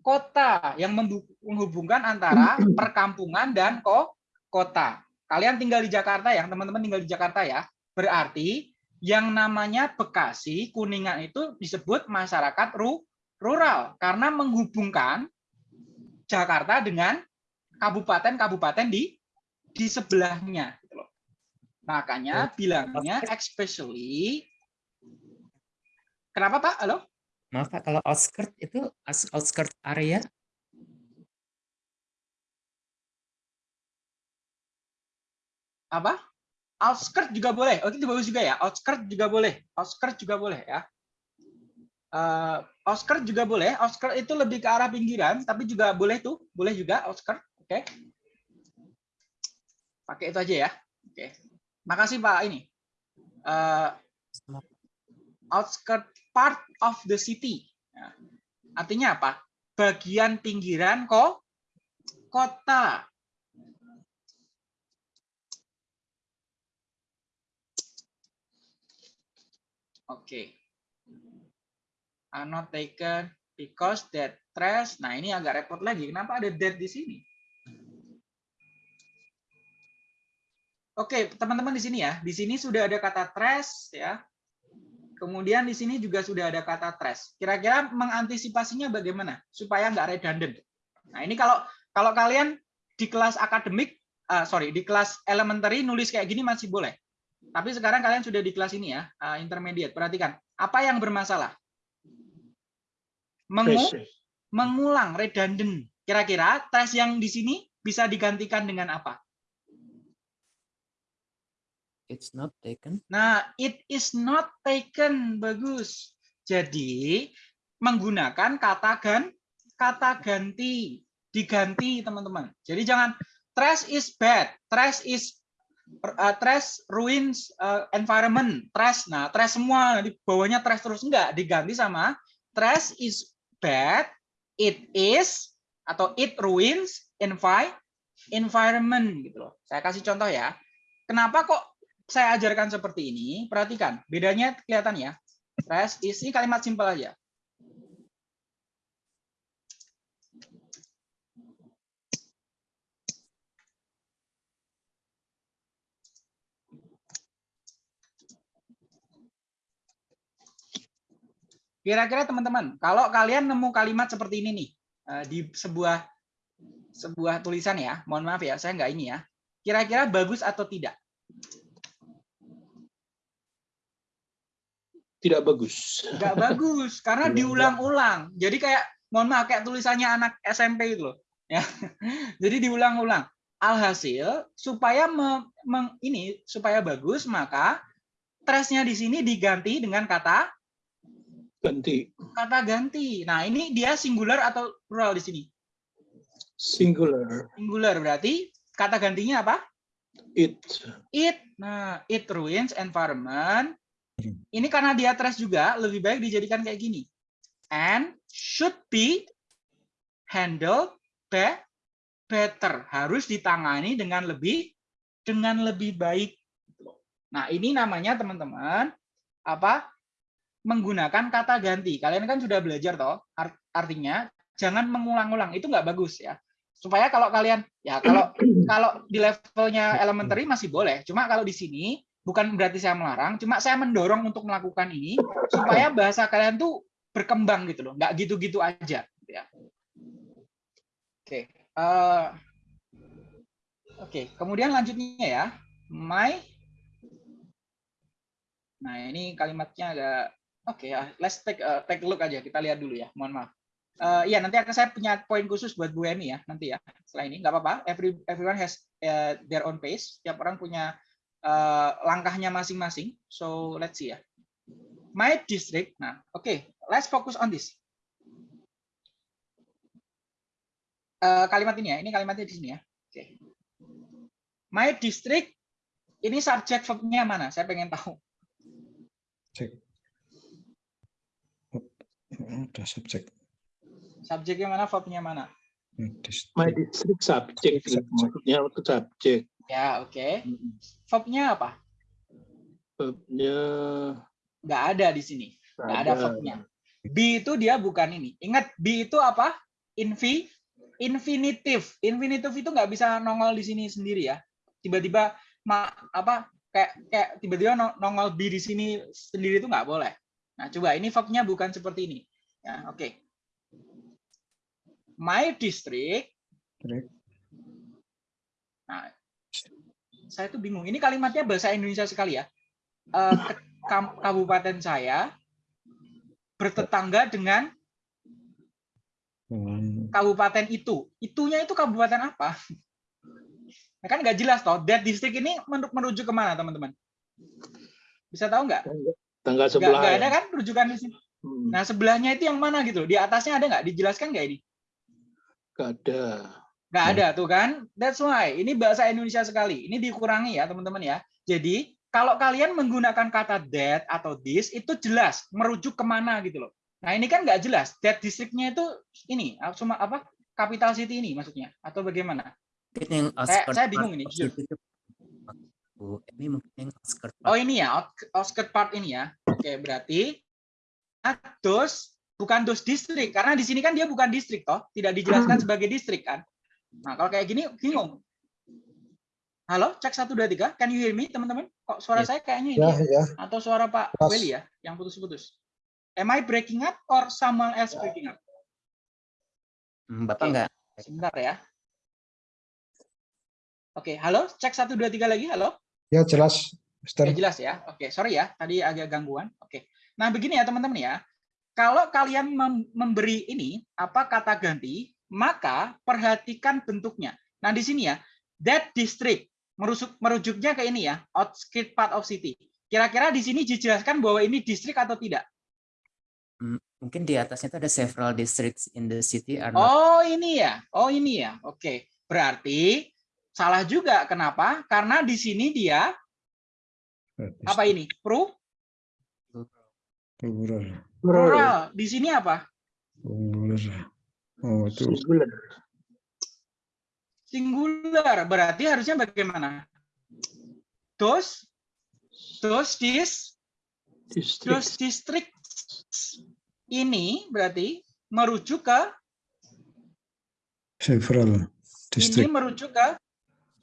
kota, yang menghubungkan antara [CLEARS THROAT] perkampungan dan ko kota. Kalian tinggal di Jakarta ya, teman-teman tinggal di Jakarta ya. Berarti yang namanya Bekasi, Kuningan itu disebut masyarakat ru rural karena menghubungkan Jakarta dengan kabupaten-kabupaten di di sebelahnya gitu loh. Makanya bilangnya especially Kenapa Pak? Halo? Maaf Pak, kalau outskirt itu outskirt area Apa? Outskirt juga boleh. Oh, itu bagus juga ya. Outskirt juga boleh. Outskirt juga boleh ya. Eh, outskirt juga boleh. Outskirt itu lebih ke arah pinggiran, tapi juga boleh tuh. Boleh juga outskirt. Oke. Pakai itu aja ya. Oke. Makasih Pak ini. Sama outskirt part of the city. Ya. Artinya apa? Bagian pinggiran kok kota. Oke. Are not taken because that trash. Nah, ini agak repot lagi. Kenapa ada that di sini? Oke, teman-teman di sini ya. Di sini sudah ada kata trash ya. Kemudian di sini juga sudah ada kata trash. Kira-kira mengantisipasinya bagaimana supaya nggak redundant? Nah ini kalau kalau kalian di kelas akademik, ah, sorry di kelas elementary nulis kayak gini masih boleh. Tapi sekarang kalian sudah di kelas ini ya, ah, intermediate. Perhatikan apa yang bermasalah? Mengu mengulang redundant. Kira-kira trash yang di sini bisa digantikan dengan apa? It's not taken. Nah, it is not taken. Bagus. Jadi, menggunakan kata gan kata ganti, diganti, teman-teman. Jadi jangan trash is bad, trash is uh, trash ruins uh, environment, trash. Nah, trash semua nanti bawahnya trash terus enggak, diganti sama trash is bad, it is atau it ruins envi environment gitu loh. Saya kasih contoh ya. Kenapa kok saya ajarkan seperti ini? Perhatikan, bedanya kelihatan ya. Trash is ini kalimat simpel aja. Kira-kira teman-teman, kalau kalian nemu kalimat seperti ini nih eh, di sebuah sebuah tulisan ya, mohon maaf ya, saya nggak ini ya. Kira-kira bagus atau tidak? Tidak bagus. Nggak bagus karena Iya, diulang-ulang. Jadi kayak mohon maaf kayak tulisannya anak SMP itu loh. Ya. [LAUGHS] Jadi diulang-ulang. Alhasil supaya me- meng- ini supaya bagus maka trashnya di sini diganti dengan kata Ganti. kata ganti. Nah, ini dia singular atau plural di sini? Singular. Singular berarti kata gantinya apa? It. It. Nah, it ruins environment. Ini karena dia trash juga, lebih baik dijadikan kayak gini. And should be handled be- better. Harus ditangani dengan lebih dengan lebih baik. Nah, ini namanya teman-teman apa? menggunakan kata ganti. Kalian kan sudah belajar toh, art- artinya jangan mengulang-ulang. Itu nggak bagus ya. Supaya kalau kalian ya kalau kalau di levelnya elementary masih boleh. Cuma kalau di sini bukan berarti saya melarang, cuma saya mendorong untuk melakukan ini supaya bahasa kalian tuh berkembang gitu loh, nggak gitu-gitu aja. gitu ya. Oke, eh, oke. Kemudian lanjutnya ya, my. Nah ini kalimatnya agak oke ya. Let's take a, take a look aja. Kita lihat dulu ya. Mohon maaf. Eh, Iya nanti akan saya punya poin khusus buat Bu Eni ya nanti ya. Setelah ini nggak apa-apa. Every everyone has eh, their own pace. Tiap orang punya eh, langkahnya masing-masing. So let's see ya. My district. Nah, oke. Let's focus on this. Eh, kalimat ini ya. Ini kalimatnya di sini ya. Oke. My district. Ini subjek verb-nya mana? Saya pengen tahu. Cek. Ada subjek. Subjeknya mana? Verb-nya mana? Hmm, My district subject. Subject. Maksudnya itu subjek. Ya, oke. Verb-nya apa? Verbnya Nggak ada di sini. Nggak ada ada. verb-nya. Be itu dia bukan ini. Ingat, be itu apa? Infi, infinitif. Infinitif itu nggak bisa nongol di sini sendiri ya. Tiba-tiba ma, apa kayak kayak tiba-tiba no- nongol be di sini sendiri itu nggak boleh. Nah, coba ini verb-nya bukan seperti ini. Ya, oke. My district. District. Nah, saya tuh bingung. Ini kalimatnya bahasa Indonesia sekali ya. Eh, kabupaten saya bertetangga dengan Hmm, kabupaten itu. Itunya itu kabupaten apa? Nah, kan nggak jelas toh. That district ini men- menuju ke mana teman-teman? Bisa tahu nggak? Tanggal Nggak, sebelah. nggak ya. ada kan rujukan di sini. Hmm, Nah sebelahnya itu yang mana gitu? Di atasnya ada nggak? Dijelaskan nggak ini? nggak ada. Nggak Hmm. ada tuh kan? That's why. Ini bahasa Indonesia sekali. Ini dikurangi ya teman-teman ya. Jadi kalau kalian menggunakan kata that atau this itu jelas merujuk ke mana gitu loh. Nah ini kan nggak jelas. That districtnya itu ini cuma apa? Capital city ini maksudnya atau bagaimana? Mungkin yang Saya- bingung ini, of jujur. city itu- Bu, Ini mungkin yang outskirt Oh ini ya, outskirt part ini ya. Oke, berarti dos bukan dos distrik karena di sini kan dia bukan distrik toh, tidak dijelaskan [CLEARS THROAT] sebagai distrik kan. Nah, kalau kayak gini bingung. Halo, cek 1 2 3. Can you hear me, teman-teman? Kok suara Yes. saya kayaknya ini Ya, ya? ya. atau suara Pak Pas. Welly ya yang putus-putus? Am I breaking up or someone else breaking up? Hmm, Bapak Oke. nggak Sebentar ya. Oke, halo, cek 1 2 3 lagi. Halo. Ya, jelas. Mister. Oke, jelas ya. Oke, sorry ya, tadi agak gangguan. Oke. Nah, begini ya teman-teman ya. Kalau kalian mem- memberi ini apa kata ganti, maka perhatikan bentuknya. Nah, di sini ya, that district. merusuk merujuknya ke ini ya, outskirt part of city. Kira-kira di sini dijelaskan bahwa ini distrik atau tidak? Hmm, Mungkin di atasnya itu ada several districts in the city are not Oh, ini ya. Oh, ini ya. Oke. Berarti salah juga. Kenapa? Karena di sini dia apa ini? Pro Plural. plural. Di sini apa? Plural. Oh, itu Singular. Singular. Berarti harusnya bagaimana? Those those dis District. those districts ini berarti merujuk ke several ini district. merujuk ke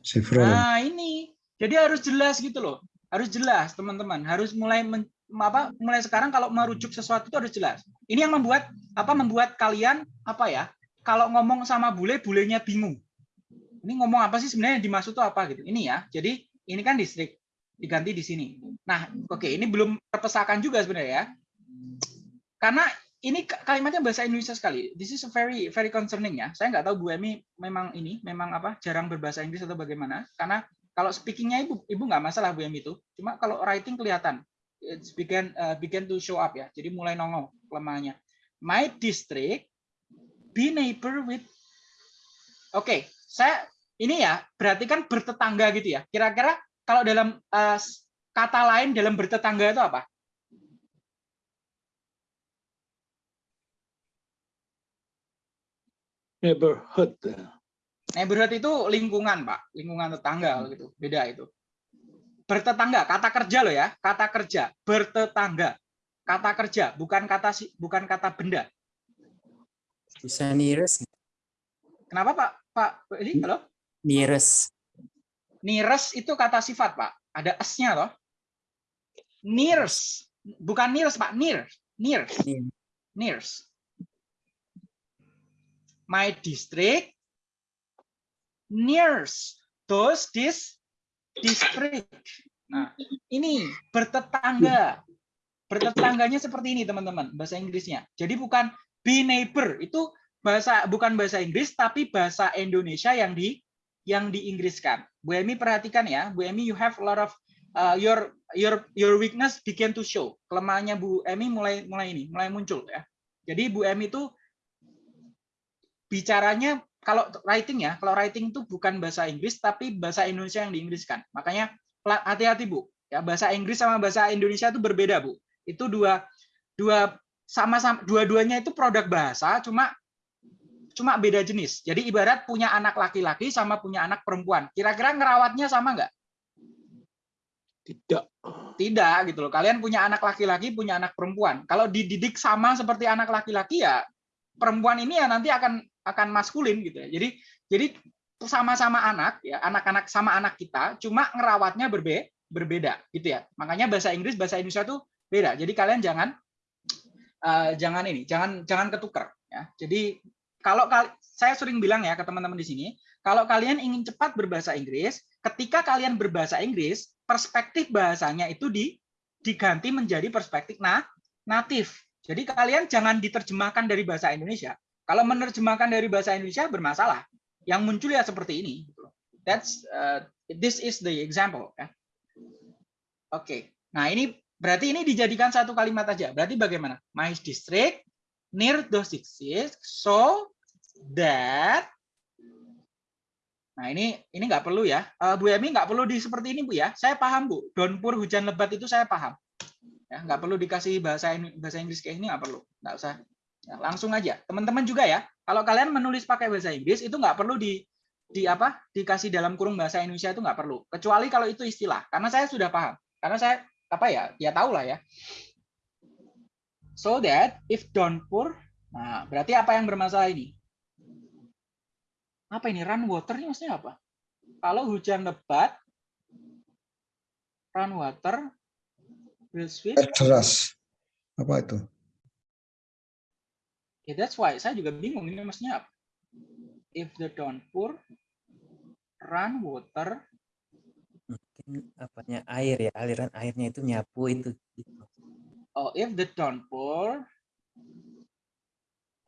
Several. Nah, ini. Jadi harus jelas gitu loh. Harus jelas, teman-teman. Harus mulai men- apa mulai sekarang kalau merujuk sesuatu itu harus jelas. Ini yang membuat apa membuat kalian apa ya? Kalau ngomong sama bule, bulenya bingung. Ini ngomong apa sih sebenarnya yang dimaksud itu apa gitu. Ini ya. Jadi ini kan distrik diganti di sini. Nah, oke, ini belum terpesakan juga sebenarnya ya. Karena ini ka- kalimatnya bahasa Indonesia sekali. This is very very concerning ya. Saya nggak tahu Bu Emi memang ini memang apa jarang berbahasa Inggris atau bagaimana. Karena kalau speakingnya ibu ibu nggak masalah Bu Emi itu. Cuma kalau writing kelihatan it's begin uh, begin to show up ya. Jadi mulai nongol kelemahannya. My district be neighbor with. Oke, saya ini ya berarti kan bertetangga gitu ya. Kira-kira kalau dalam uh, kata lain dalam bertetangga itu apa? Neighborhood. Neighborhood itu lingkungan, Pak. Lingkungan tetangga gitu. Beda itu. Bertetangga, kata kerja loh ya. Kata kerja, bertetangga. Kata kerja, bukan kata si- bukan kata benda. bisa nearest Kenapa, Pak? Pak ini halo? nearest Nearest itu kata sifat, Pak. Ada s-nya loh. Nearest. Bukan nearest, Pak. Near. Near. Near. Nearest. My district nears those this district. Nah, ini bertetangga. Bertetangganya seperti ini, teman-teman, bahasa Inggrisnya. Jadi bukan be neighbor, itu bahasa bukan bahasa Inggris tapi bahasa Indonesia yang di yang diinggriskan. Bu Emi perhatikan ya, Bu Emi you have a lot of uh, your your your weakness begin to show. Kelemahannya Bu Emi mulai mulai ini, mulai muncul ya. Jadi Bu Emi itu bicaranya kalau writing ya, kalau writing itu bukan bahasa Inggris tapi bahasa Indonesia yang diinggriskan. Makanya hati-hati Bu. Ya, bahasa Inggris sama bahasa Indonesia itu berbeda, Bu. Itu dua dua sama-sama dua-duanya itu produk bahasa cuma cuma beda jenis. Jadi ibarat punya anak laki-laki sama punya anak perempuan. Kira-kira ngerawatnya sama nggak? Tidak. Tidak gitu loh. Kalian punya anak laki-laki, punya anak perempuan. Kalau dididik sama seperti anak laki-laki ya perempuan ini ya nanti akan akan maskulin gitu ya. Jadi jadi sama-sama anak ya, anak-anak sama anak kita, cuma ngerawatnya berbe berbeda gitu ya. Makanya bahasa Inggris, bahasa Indonesia tuh beda. Jadi kalian jangan eh, jangan ini, jangan jangan ketukar ya. Jadi kalau kal- saya sering bilang ya ke teman-teman di sini, kalau kalian ingin cepat berbahasa Inggris, ketika kalian berbahasa Inggris, perspektif bahasanya itu di, diganti menjadi perspektif nah, natif. Jadi kalian jangan diterjemahkan dari bahasa Indonesia. Kalau menerjemahkan dari bahasa Indonesia bermasalah. Yang muncul ya seperti ini. That's uh, this is the example. Ya. Oke. Nah ini berarti ini dijadikan satu kalimat aja. Berarti bagaimana? My district near those districts so that Nah ini ini nggak perlu ya, Eh, Bu Emi nggak perlu di seperti ini Bu ya. Saya paham Bu. Downpour hujan lebat itu saya paham. Ya nggak perlu dikasih bahasa bahasa Inggris kayak ini nggak perlu, nggak usah. Ya, langsung aja. Teman-teman juga ya. Kalau kalian menulis pakai bahasa Inggris itu nggak perlu di di apa dikasih dalam kurung bahasa Indonesia itu nggak perlu. Kecuali kalau itu istilah. Karena saya sudah paham. Karena saya apa ya ya tahu lah ya. So that if downpour, nah berarti apa yang bermasalah ini? apa ini run water ini maksudnya apa? Kalau hujan lebat, run water will. Air deras. Apa itu? Yeah, that's why saya juga bingung ini maksudnya apa. If the downpour, run water, mungkin apanya air ya aliran airnya itu nyapu itu gitu. oh if the downpour,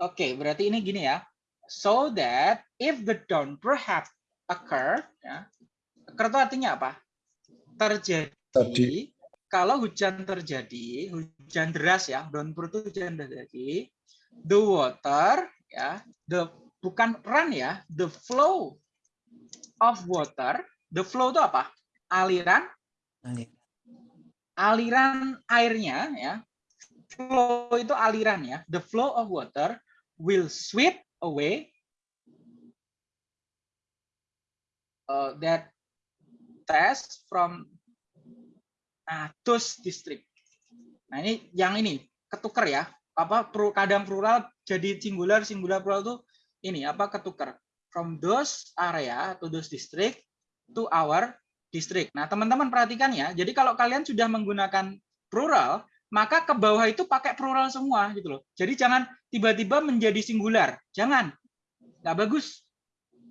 oke berarti ini gini ya. So that if the downpour have occurred, ya, Kerto artinya apa? Terjadi Tadi. kalau hujan terjadi, hujan deras ya, downpour itu hujan terjadi, the water ya, the bukan run ya, the flow of water, the flow itu apa? Aliran, aliran airnya ya. Flow itu aliran ya. The flow of water will sweep away uh, that test from nah, those district. Nah ini yang ini ketuker ya. Apa kadang plural jadi singular, singular plural tuh ini apa ketuker from those area to those district to our district. Nah teman-teman perhatikan ya. Jadi kalau kalian sudah menggunakan plural, maka ke bawah itu pakai plural semua gitu loh. Jadi jangan tiba-tiba menjadi singular. Jangan. Nggak bagus.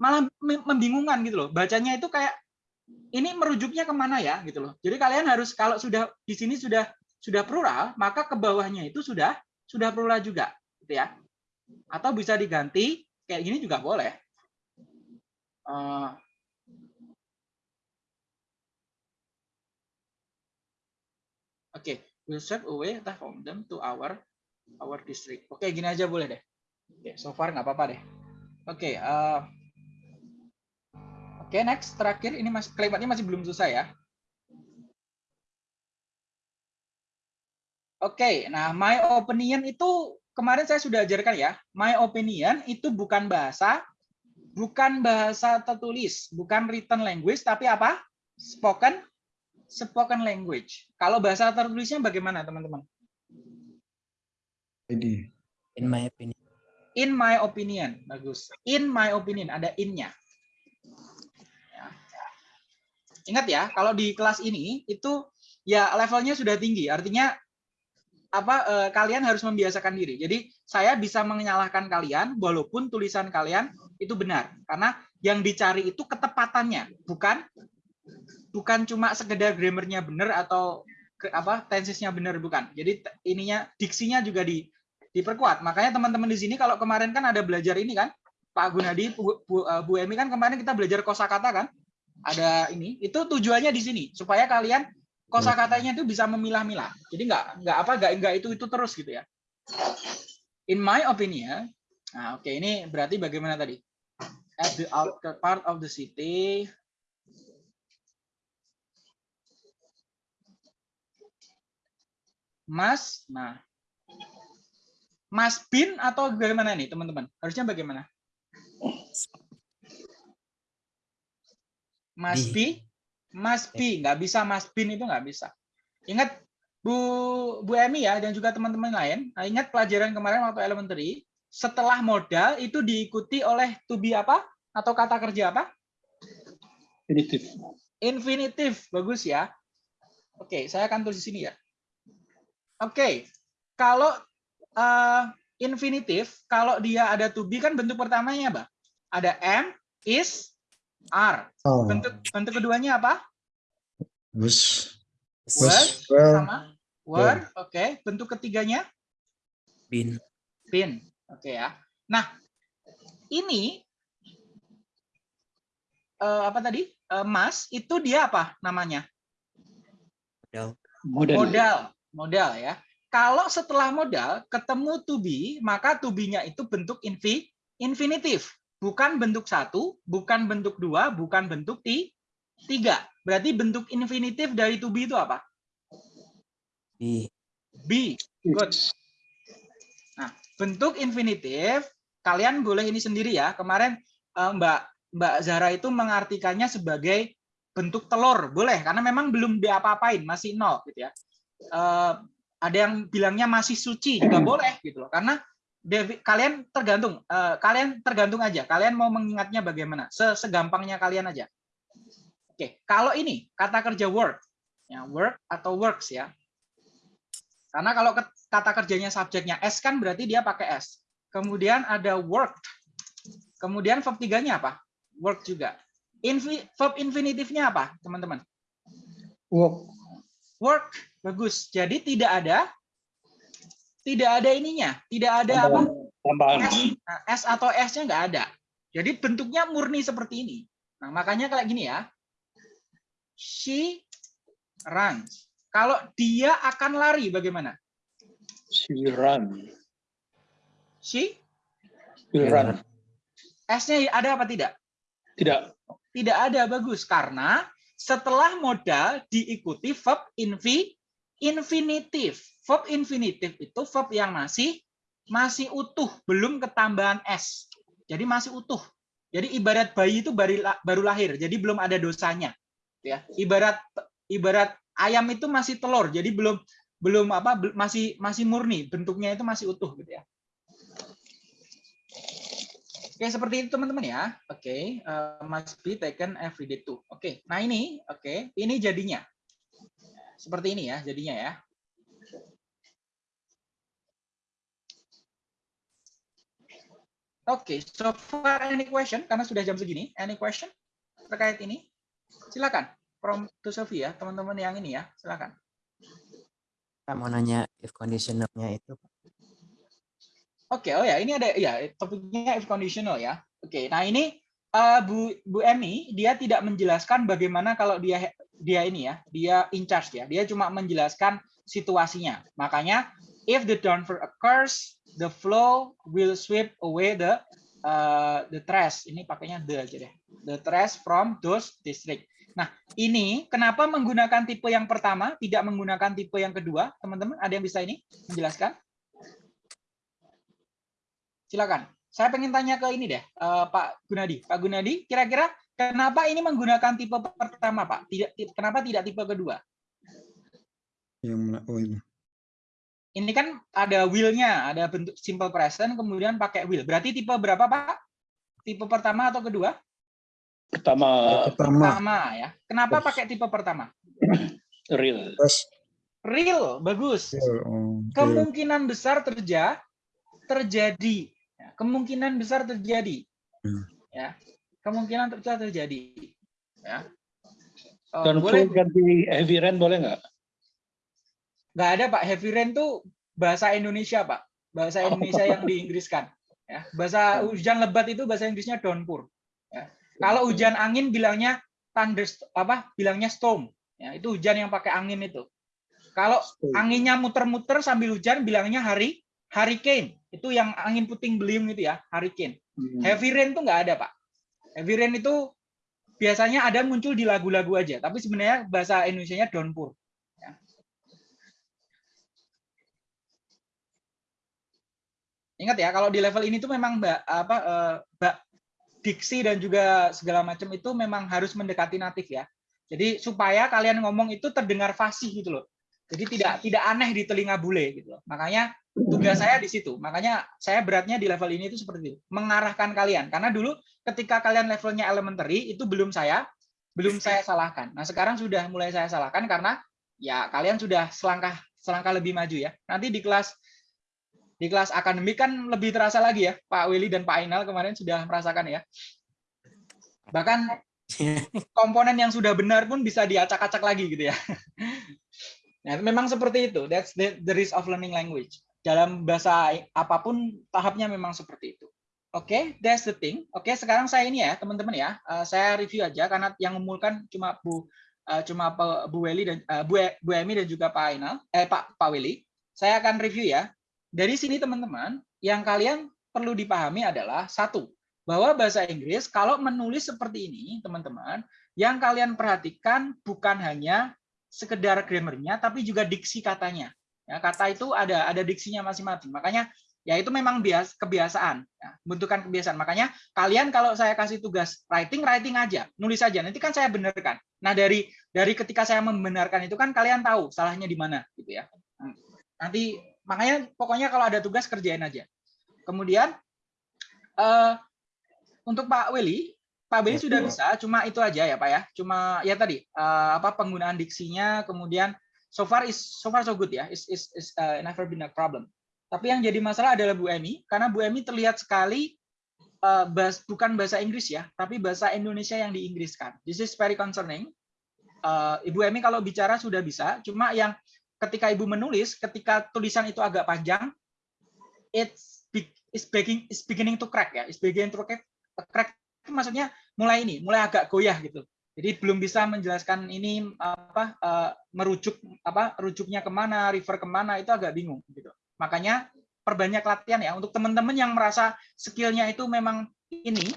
Malah mem- membingungkan gitu loh. Bacanya itu kayak ini merujuknya ke mana ya gitu loh. Jadi kalian harus kalau sudah di sini sudah sudah plural, maka ke bawahnya itu sudah sudah plural juga, gitu ya. Atau bisa diganti kayak gini juga boleh. Eh, Oke, we'll serve away entah from them to our our district. Oke, gini aja boleh deh. Oke, so far nggak apa-apa deh. Oke, eh, oke next terakhir ini masih kalimatnya masih belum selesai ya. Oke, nah my opinion itu kemarin saya sudah ajarkan ya. My opinion itu bukan bahasa, bukan bahasa tertulis, bukan written language, tapi apa? Spoken, spoken language. Kalau bahasa tertulisnya bagaimana teman-teman? Ini. In my opinion. In my opinion, bagus. In my opinion ada innya. Ya. Ingat ya, kalau di kelas ini itu ya levelnya sudah tinggi, artinya apa eh, kalian harus membiasakan diri. Jadi saya bisa menyalahkan kalian walaupun tulisan kalian itu benar karena yang dicari itu ketepatannya, bukan bukan cuma sekedar grammarnya benar atau apa tensesnya benar bukan. Jadi ininya diksinya juga di diperkuat. Makanya teman-teman di sini kalau kemarin kan ada belajar ini kan, Pak Gunadi, Bu, Bu, eh, Bu Emi kan kemarin kita belajar kosakata kan? Ada ini, itu tujuannya di sini supaya kalian kosakatanya itu bisa memilah-milah. Jadi nggak nggak apa nggak nggak itu itu terus gitu ya. In my opinion, nah oke ini berarti bagaimana tadi? At the outer part of the city, Mas, nah Mas Bin atau bagaimana nih teman-teman? Harusnya bagaimana? Mas Bi. Mas Bi, nggak bisa Mas Bin itu nggak bisa. Ingat Bu Bu Emi ya dan juga teman-teman lain, nah, ingat pelajaran kemarin waktu elementary, setelah modal itu diikuti oleh to be apa? Atau kata kerja apa? Infinitif. Infinitif, bagus ya. Oke, saya akan tulis di sini ya. Oke, kalau eh, infinitif, kalau dia ada to be kan bentuk pertamanya apa? Ada am, is, are. Oh, Bentuk bentuk keduanya apa? was, Was, was, well, sama were. Oke, bentuk ketiganya Bin. been. Oke ya. Nah, ini eh, apa tadi? Eh, mas itu dia apa namanya? Modal. Model. modal modal ya kalau setelah modal ketemu to be maka to be-nya itu bentuk infi infinitif bukan bentuk satu bukan bentuk dua bukan bentuk ti tiga. Berarti bentuk infinitif dari to be itu apa? Bi. be good. Nah bentuk infinitif kalian boleh ini sendiri ya. Kemarin eh, Mbak Mbak Zahra itu mengartikannya sebagai bentuk telur. Boleh karena memang belum diapa-apain masih nol gitu ya. Eh, ada yang bilangnya masih suci juga boleh gitu loh. Karena devi- kalian tergantung eh, kalian tergantung aja. Kalian mau mengingatnya bagaimana? Se- segampangnya kalian aja. Oke kalau ini kata kerja work. Ya work atau works ya. Karena kalau kata kerjanya subjeknya s kan berarti dia pakai s. Kemudian ada worked. Kemudian verb tiganya apa? Work juga. Infi, verb infinitifnya apa teman-teman? Work. work bagus. Jadi tidak ada tidak ada ininya tidak ada apa Tambahan. S, nah, S atau S-nya nggak ada jadi bentuknya murni seperti ini nah makanya kayak gini ya she runs. Kalau dia akan lari bagaimana? She run. She Will Will run. S-nya ada apa tidak? Tidak. Tidak ada, bagus. Karena setelah modal diikuti verb infi, infinitif. Verb infinitif itu verb yang masih masih utuh, belum ketambahan S. Jadi masih utuh. Jadi ibarat bayi itu baru, lahir, jadi belum ada dosanya. Ya, ibarat ibarat ayam itu masih telur, jadi belum belum apa masih masih murni, bentuknya itu masih utuh gitu ya. Oke, seperti itu teman-teman ya. Oke, eh, must be taken every day too. Oke, nah ini, oke, ini jadinya. Seperti ini ya, jadinya ya. Oke, so far any question? Karena sudah jam segini, any question terkait ini? Silakan, from to Sophie ya, teman-teman yang ini ya, silakan. Pak mau nanya if conditioner-nya itu Oke, oh ya, ini ada ya topiknya if conditional ya. Oke, nah ini eh, Bu Bu Emi dia tidak menjelaskan bagaimana kalau dia dia ini ya, dia in charge ya. Dia cuma menjelaskan situasinya. Makanya if the downpour occurs, the flow will sweep away the uh, the trash. Ini pakainya the aja deh. The trash from those district. Nah, ini kenapa menggunakan tipe yang pertama, tidak menggunakan tipe yang kedua? Teman-teman, ada yang bisa ini menjelaskan? Silakan. Saya pengen tanya ke ini deh, eh, Pak Gunadi. Pak Gunadi, kira-kira kenapa ini menggunakan tipe pertama, Pak? Tidak, ti- kenapa tidak tipe kedua? Yang oh ini. Ini kan ada will-nya, ada bentuk simple present, kemudian pakai will. Berarti tipe berapa, Pak? Tipe pertama atau kedua? Pertama Pertama, Pertama ya. Kenapa pakai tipe pertama? real. terus Real, bagus. oh, oke. Kemungkinan besar terja terjadi. Ya, Kemungkinan besar terjadi. Hmm. Ya, kemungkinan besar terjadi. Ya. Oh, Dan boleh. ganti heavy rain boleh nggak? nggak ada Pak. Heavy rain tuh bahasa Indonesia Pak. Bahasa Indonesia yang diinggriskan ya. Bahasa hujan lebat itu bahasa Inggrisnya downpour ya. kalau hujan angin bilangnya thunder apa? Bilangnya storm ya. Itu hujan yang pakai angin itu. Kalau anginnya muter-muter sambil hujan bilangnya hari hurricane. Itu yang angin puting beliung itu ya hurricane. Hmm. heavy rain tuh nggak ada Pak heavy rain itu biasanya ada muncul di lagu-lagu aja tapi sebenarnya bahasa Indonesia-nya downpour Ingat ya, kalau di level ini tuh memang mbak apa eh, mbak diksi dan juga segala macam itu memang harus mendekati natif ya. Jadi supaya kalian ngomong itu terdengar fasih gitu loh. Jadi tidak tidak aneh di telinga bule gitu loh. Makanya tugas saya di situ. Makanya saya beratnya di level ini itu seperti itu, mengarahkan kalian. Karena dulu ketika kalian levelnya elementary itu belum saya belum saya salahkan. Nah, sekarang sudah mulai saya salahkan karena ya kalian sudah selangkah selangkah lebih maju ya. Nanti di kelas di kelas akademik kan lebih terasa lagi ya, Pak Willy dan Pak Ainal kemarin sudah merasakan ya. Bahkan [LAUGHS] komponen yang sudah benar pun bisa diacak-acak lagi gitu ya. Nah, memang seperti itu. That's the, the risk of learning language. Dalam bahasa apa pun tahapnya memang seperti itu. Oke, that's the thing. Oke, sekarang saya ini ya, teman-teman ya. eh, saya review aja karena yang memulkan cuma Bu eh, cuma Bu Weli dan eh, Bu, E- Bu Emi dan juga Pak Ainal, eh Pak Pak Willy. Saya akan review ya. Dari sini teman-teman, yang kalian perlu dipahami adalah satu, bahwa bahasa Inggris kalau menulis seperti ini, teman-teman, yang kalian perhatikan bukan hanya sekedar grammarnya, tapi juga diksi katanya. Ya, kata itu ada ada diksinya masing-masing. Makanya ya itu memang bias kebiasaan, ya, bentukan kebiasaan. Makanya kalian kalau saya kasih tugas writing, writing aja, nulis aja. Nanti kan saya benarkan. Nah dari dari ketika saya membenarkan itu kan kalian tahu salahnya di mana, gitu ya. Nanti makanya pokoknya kalau ada tugas kerjain aja. Kemudian eh, untuk Pak Willy, Pak Willy sudah bisa, cuma itu aja ya Pak ya. Cuma ya tadi eh, apa penggunaan diksinya, kemudian so far is so far so good ya, is is, is uh, never been a problem. Tapi yang jadi masalah adalah Bu Emi, karena Bu Emi terlihat sekali eh, bahas, bukan bahasa Inggris ya, tapi bahasa Indonesia yang diinggriskan. This is very concerning. Eh, Ibu Emi kalau bicara sudah bisa, cuma yang ketika Ibu menulis, ketika tulisan itu agak panjang, it's be- is beginning is beginning to crack ya, is beginning to crack, maksudnya mulai ini, mulai agak goyah gitu. Jadi belum bisa menjelaskan ini apa eh, merujuk apa rujuknya ke mana, refer ke mana itu agak bingung gitu. Makanya perbanyak latihan ya untuk teman-teman yang merasa skillnya itu memang ini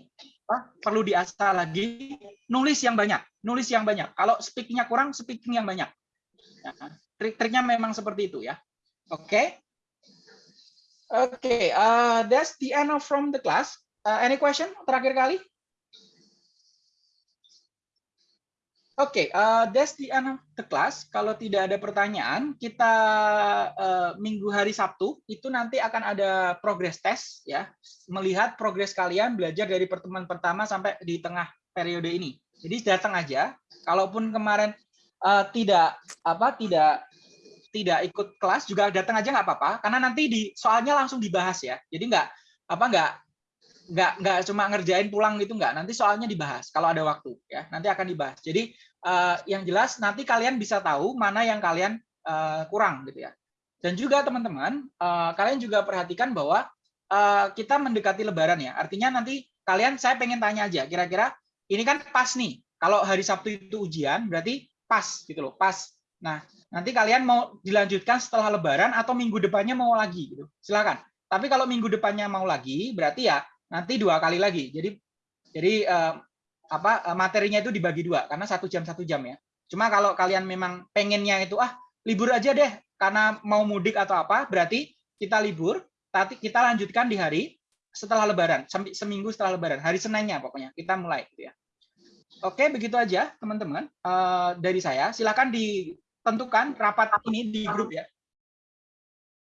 apa, perlu diasah lagi nulis yang banyak, nulis yang banyak. Kalau speakingnya kurang, speaking yang banyak. Nah, Trik-triknya memang seperti itu ya. Oke. Oke, uh, that's the end of from the class. Uh, any question terakhir kali? Oke, uh, that's the end of the class. Kalau tidak ada pertanyaan, kita uh, minggu hari Sabtu itu nanti akan ada progress test ya, melihat progres kalian belajar dari pertemuan pertama sampai di tengah periode ini. Jadi datang aja. Kalaupun kemarin uh, tidak apa tidak tidak ikut kelas juga datang aja nggak apa-apa karena nanti di soalnya langsung dibahas ya. Jadi nggak apa nggak nggak nggak cuma ngerjain pulang gitu nggak. Nanti soalnya dibahas kalau ada waktu ya. Nanti akan dibahas. Jadi eh, yang jelas nanti kalian bisa tahu mana yang kalian eh, kurang gitu ya. Dan juga teman-teman eh, kalian juga perhatikan bahwa eh, kita mendekati lebaran ya. Artinya nanti kalian saya pengen tanya aja kira-kira ini kan pas nih. Kalau hari Sabtu itu ujian berarti pas gitu loh pas. Nah nanti kalian mau dilanjutkan setelah lebaran atau minggu depannya mau lagi gitu. Silakan. Tapi kalau minggu depannya mau lagi berarti ya nanti dua kali lagi. Jadi jadi eh, apa eh, materinya itu dibagi dua karena satu jam satu jam ya. Cuma kalau kalian memang pengennya itu ah libur aja deh karena mau mudik atau apa, berarti kita libur, tapi kita lanjutkan di hari setelah Lebaran, seminggu setelah Lebaran, hari Seninnya pokoknya kita mulai. Gitu ya. Oke, begitu aja teman-teman Eh, dari saya. Silakan ditentukan rapat ini di grup ya.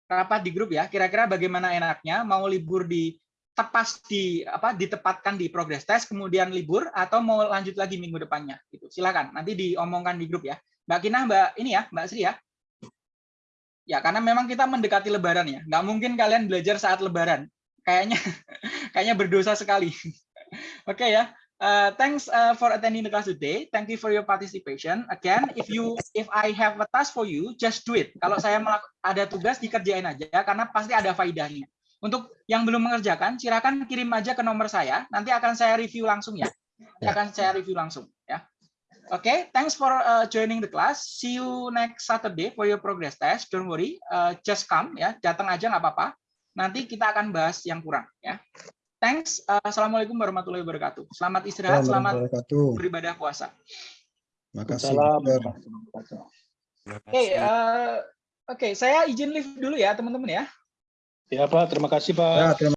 Rapat di grup ya. Kira-kira bagaimana enaknya mau libur di tepas di apa ditepatkan di progress test kemudian libur atau mau lanjut lagi minggu depannya gitu silakan nanti diomongkan di grup ya mbak Kina mbak ini ya mbak Sri ya ya karena memang kita mendekati lebaran ya nggak mungkin kalian belajar saat lebaran kayaknya [LAUGHS] kayaknya berdosa sekali [LAUGHS] oke ya Uh, thanks uh, for attending the class today. Thank you for your participation. Again, if you if I have a task for you, just do it. Kalau saya ada tugas dikerjain aja karena pasti ada faidahnya. Untuk yang belum mengerjakan, silakan kirim aja ke nomor saya. Nanti akan saya review langsung ya. Nanti Ya. akan saya review langsung ya. Oke, okay, thanks for uh, joining the class. See you next Saturday for your progress test. Don't worry, uh, just come ya. Datang aja nggak apa-apa. Nanti kita akan bahas yang kurang ya. Thanks. Uh, Assalamualaikum warahmatullahi wabarakatuh. Selamat istirahat, selamat beribadah puasa. Makasih. Oke, uh, oke, saya izin live dulu ya teman-teman ya. Ya Pak, terima kasih Pak. Ya,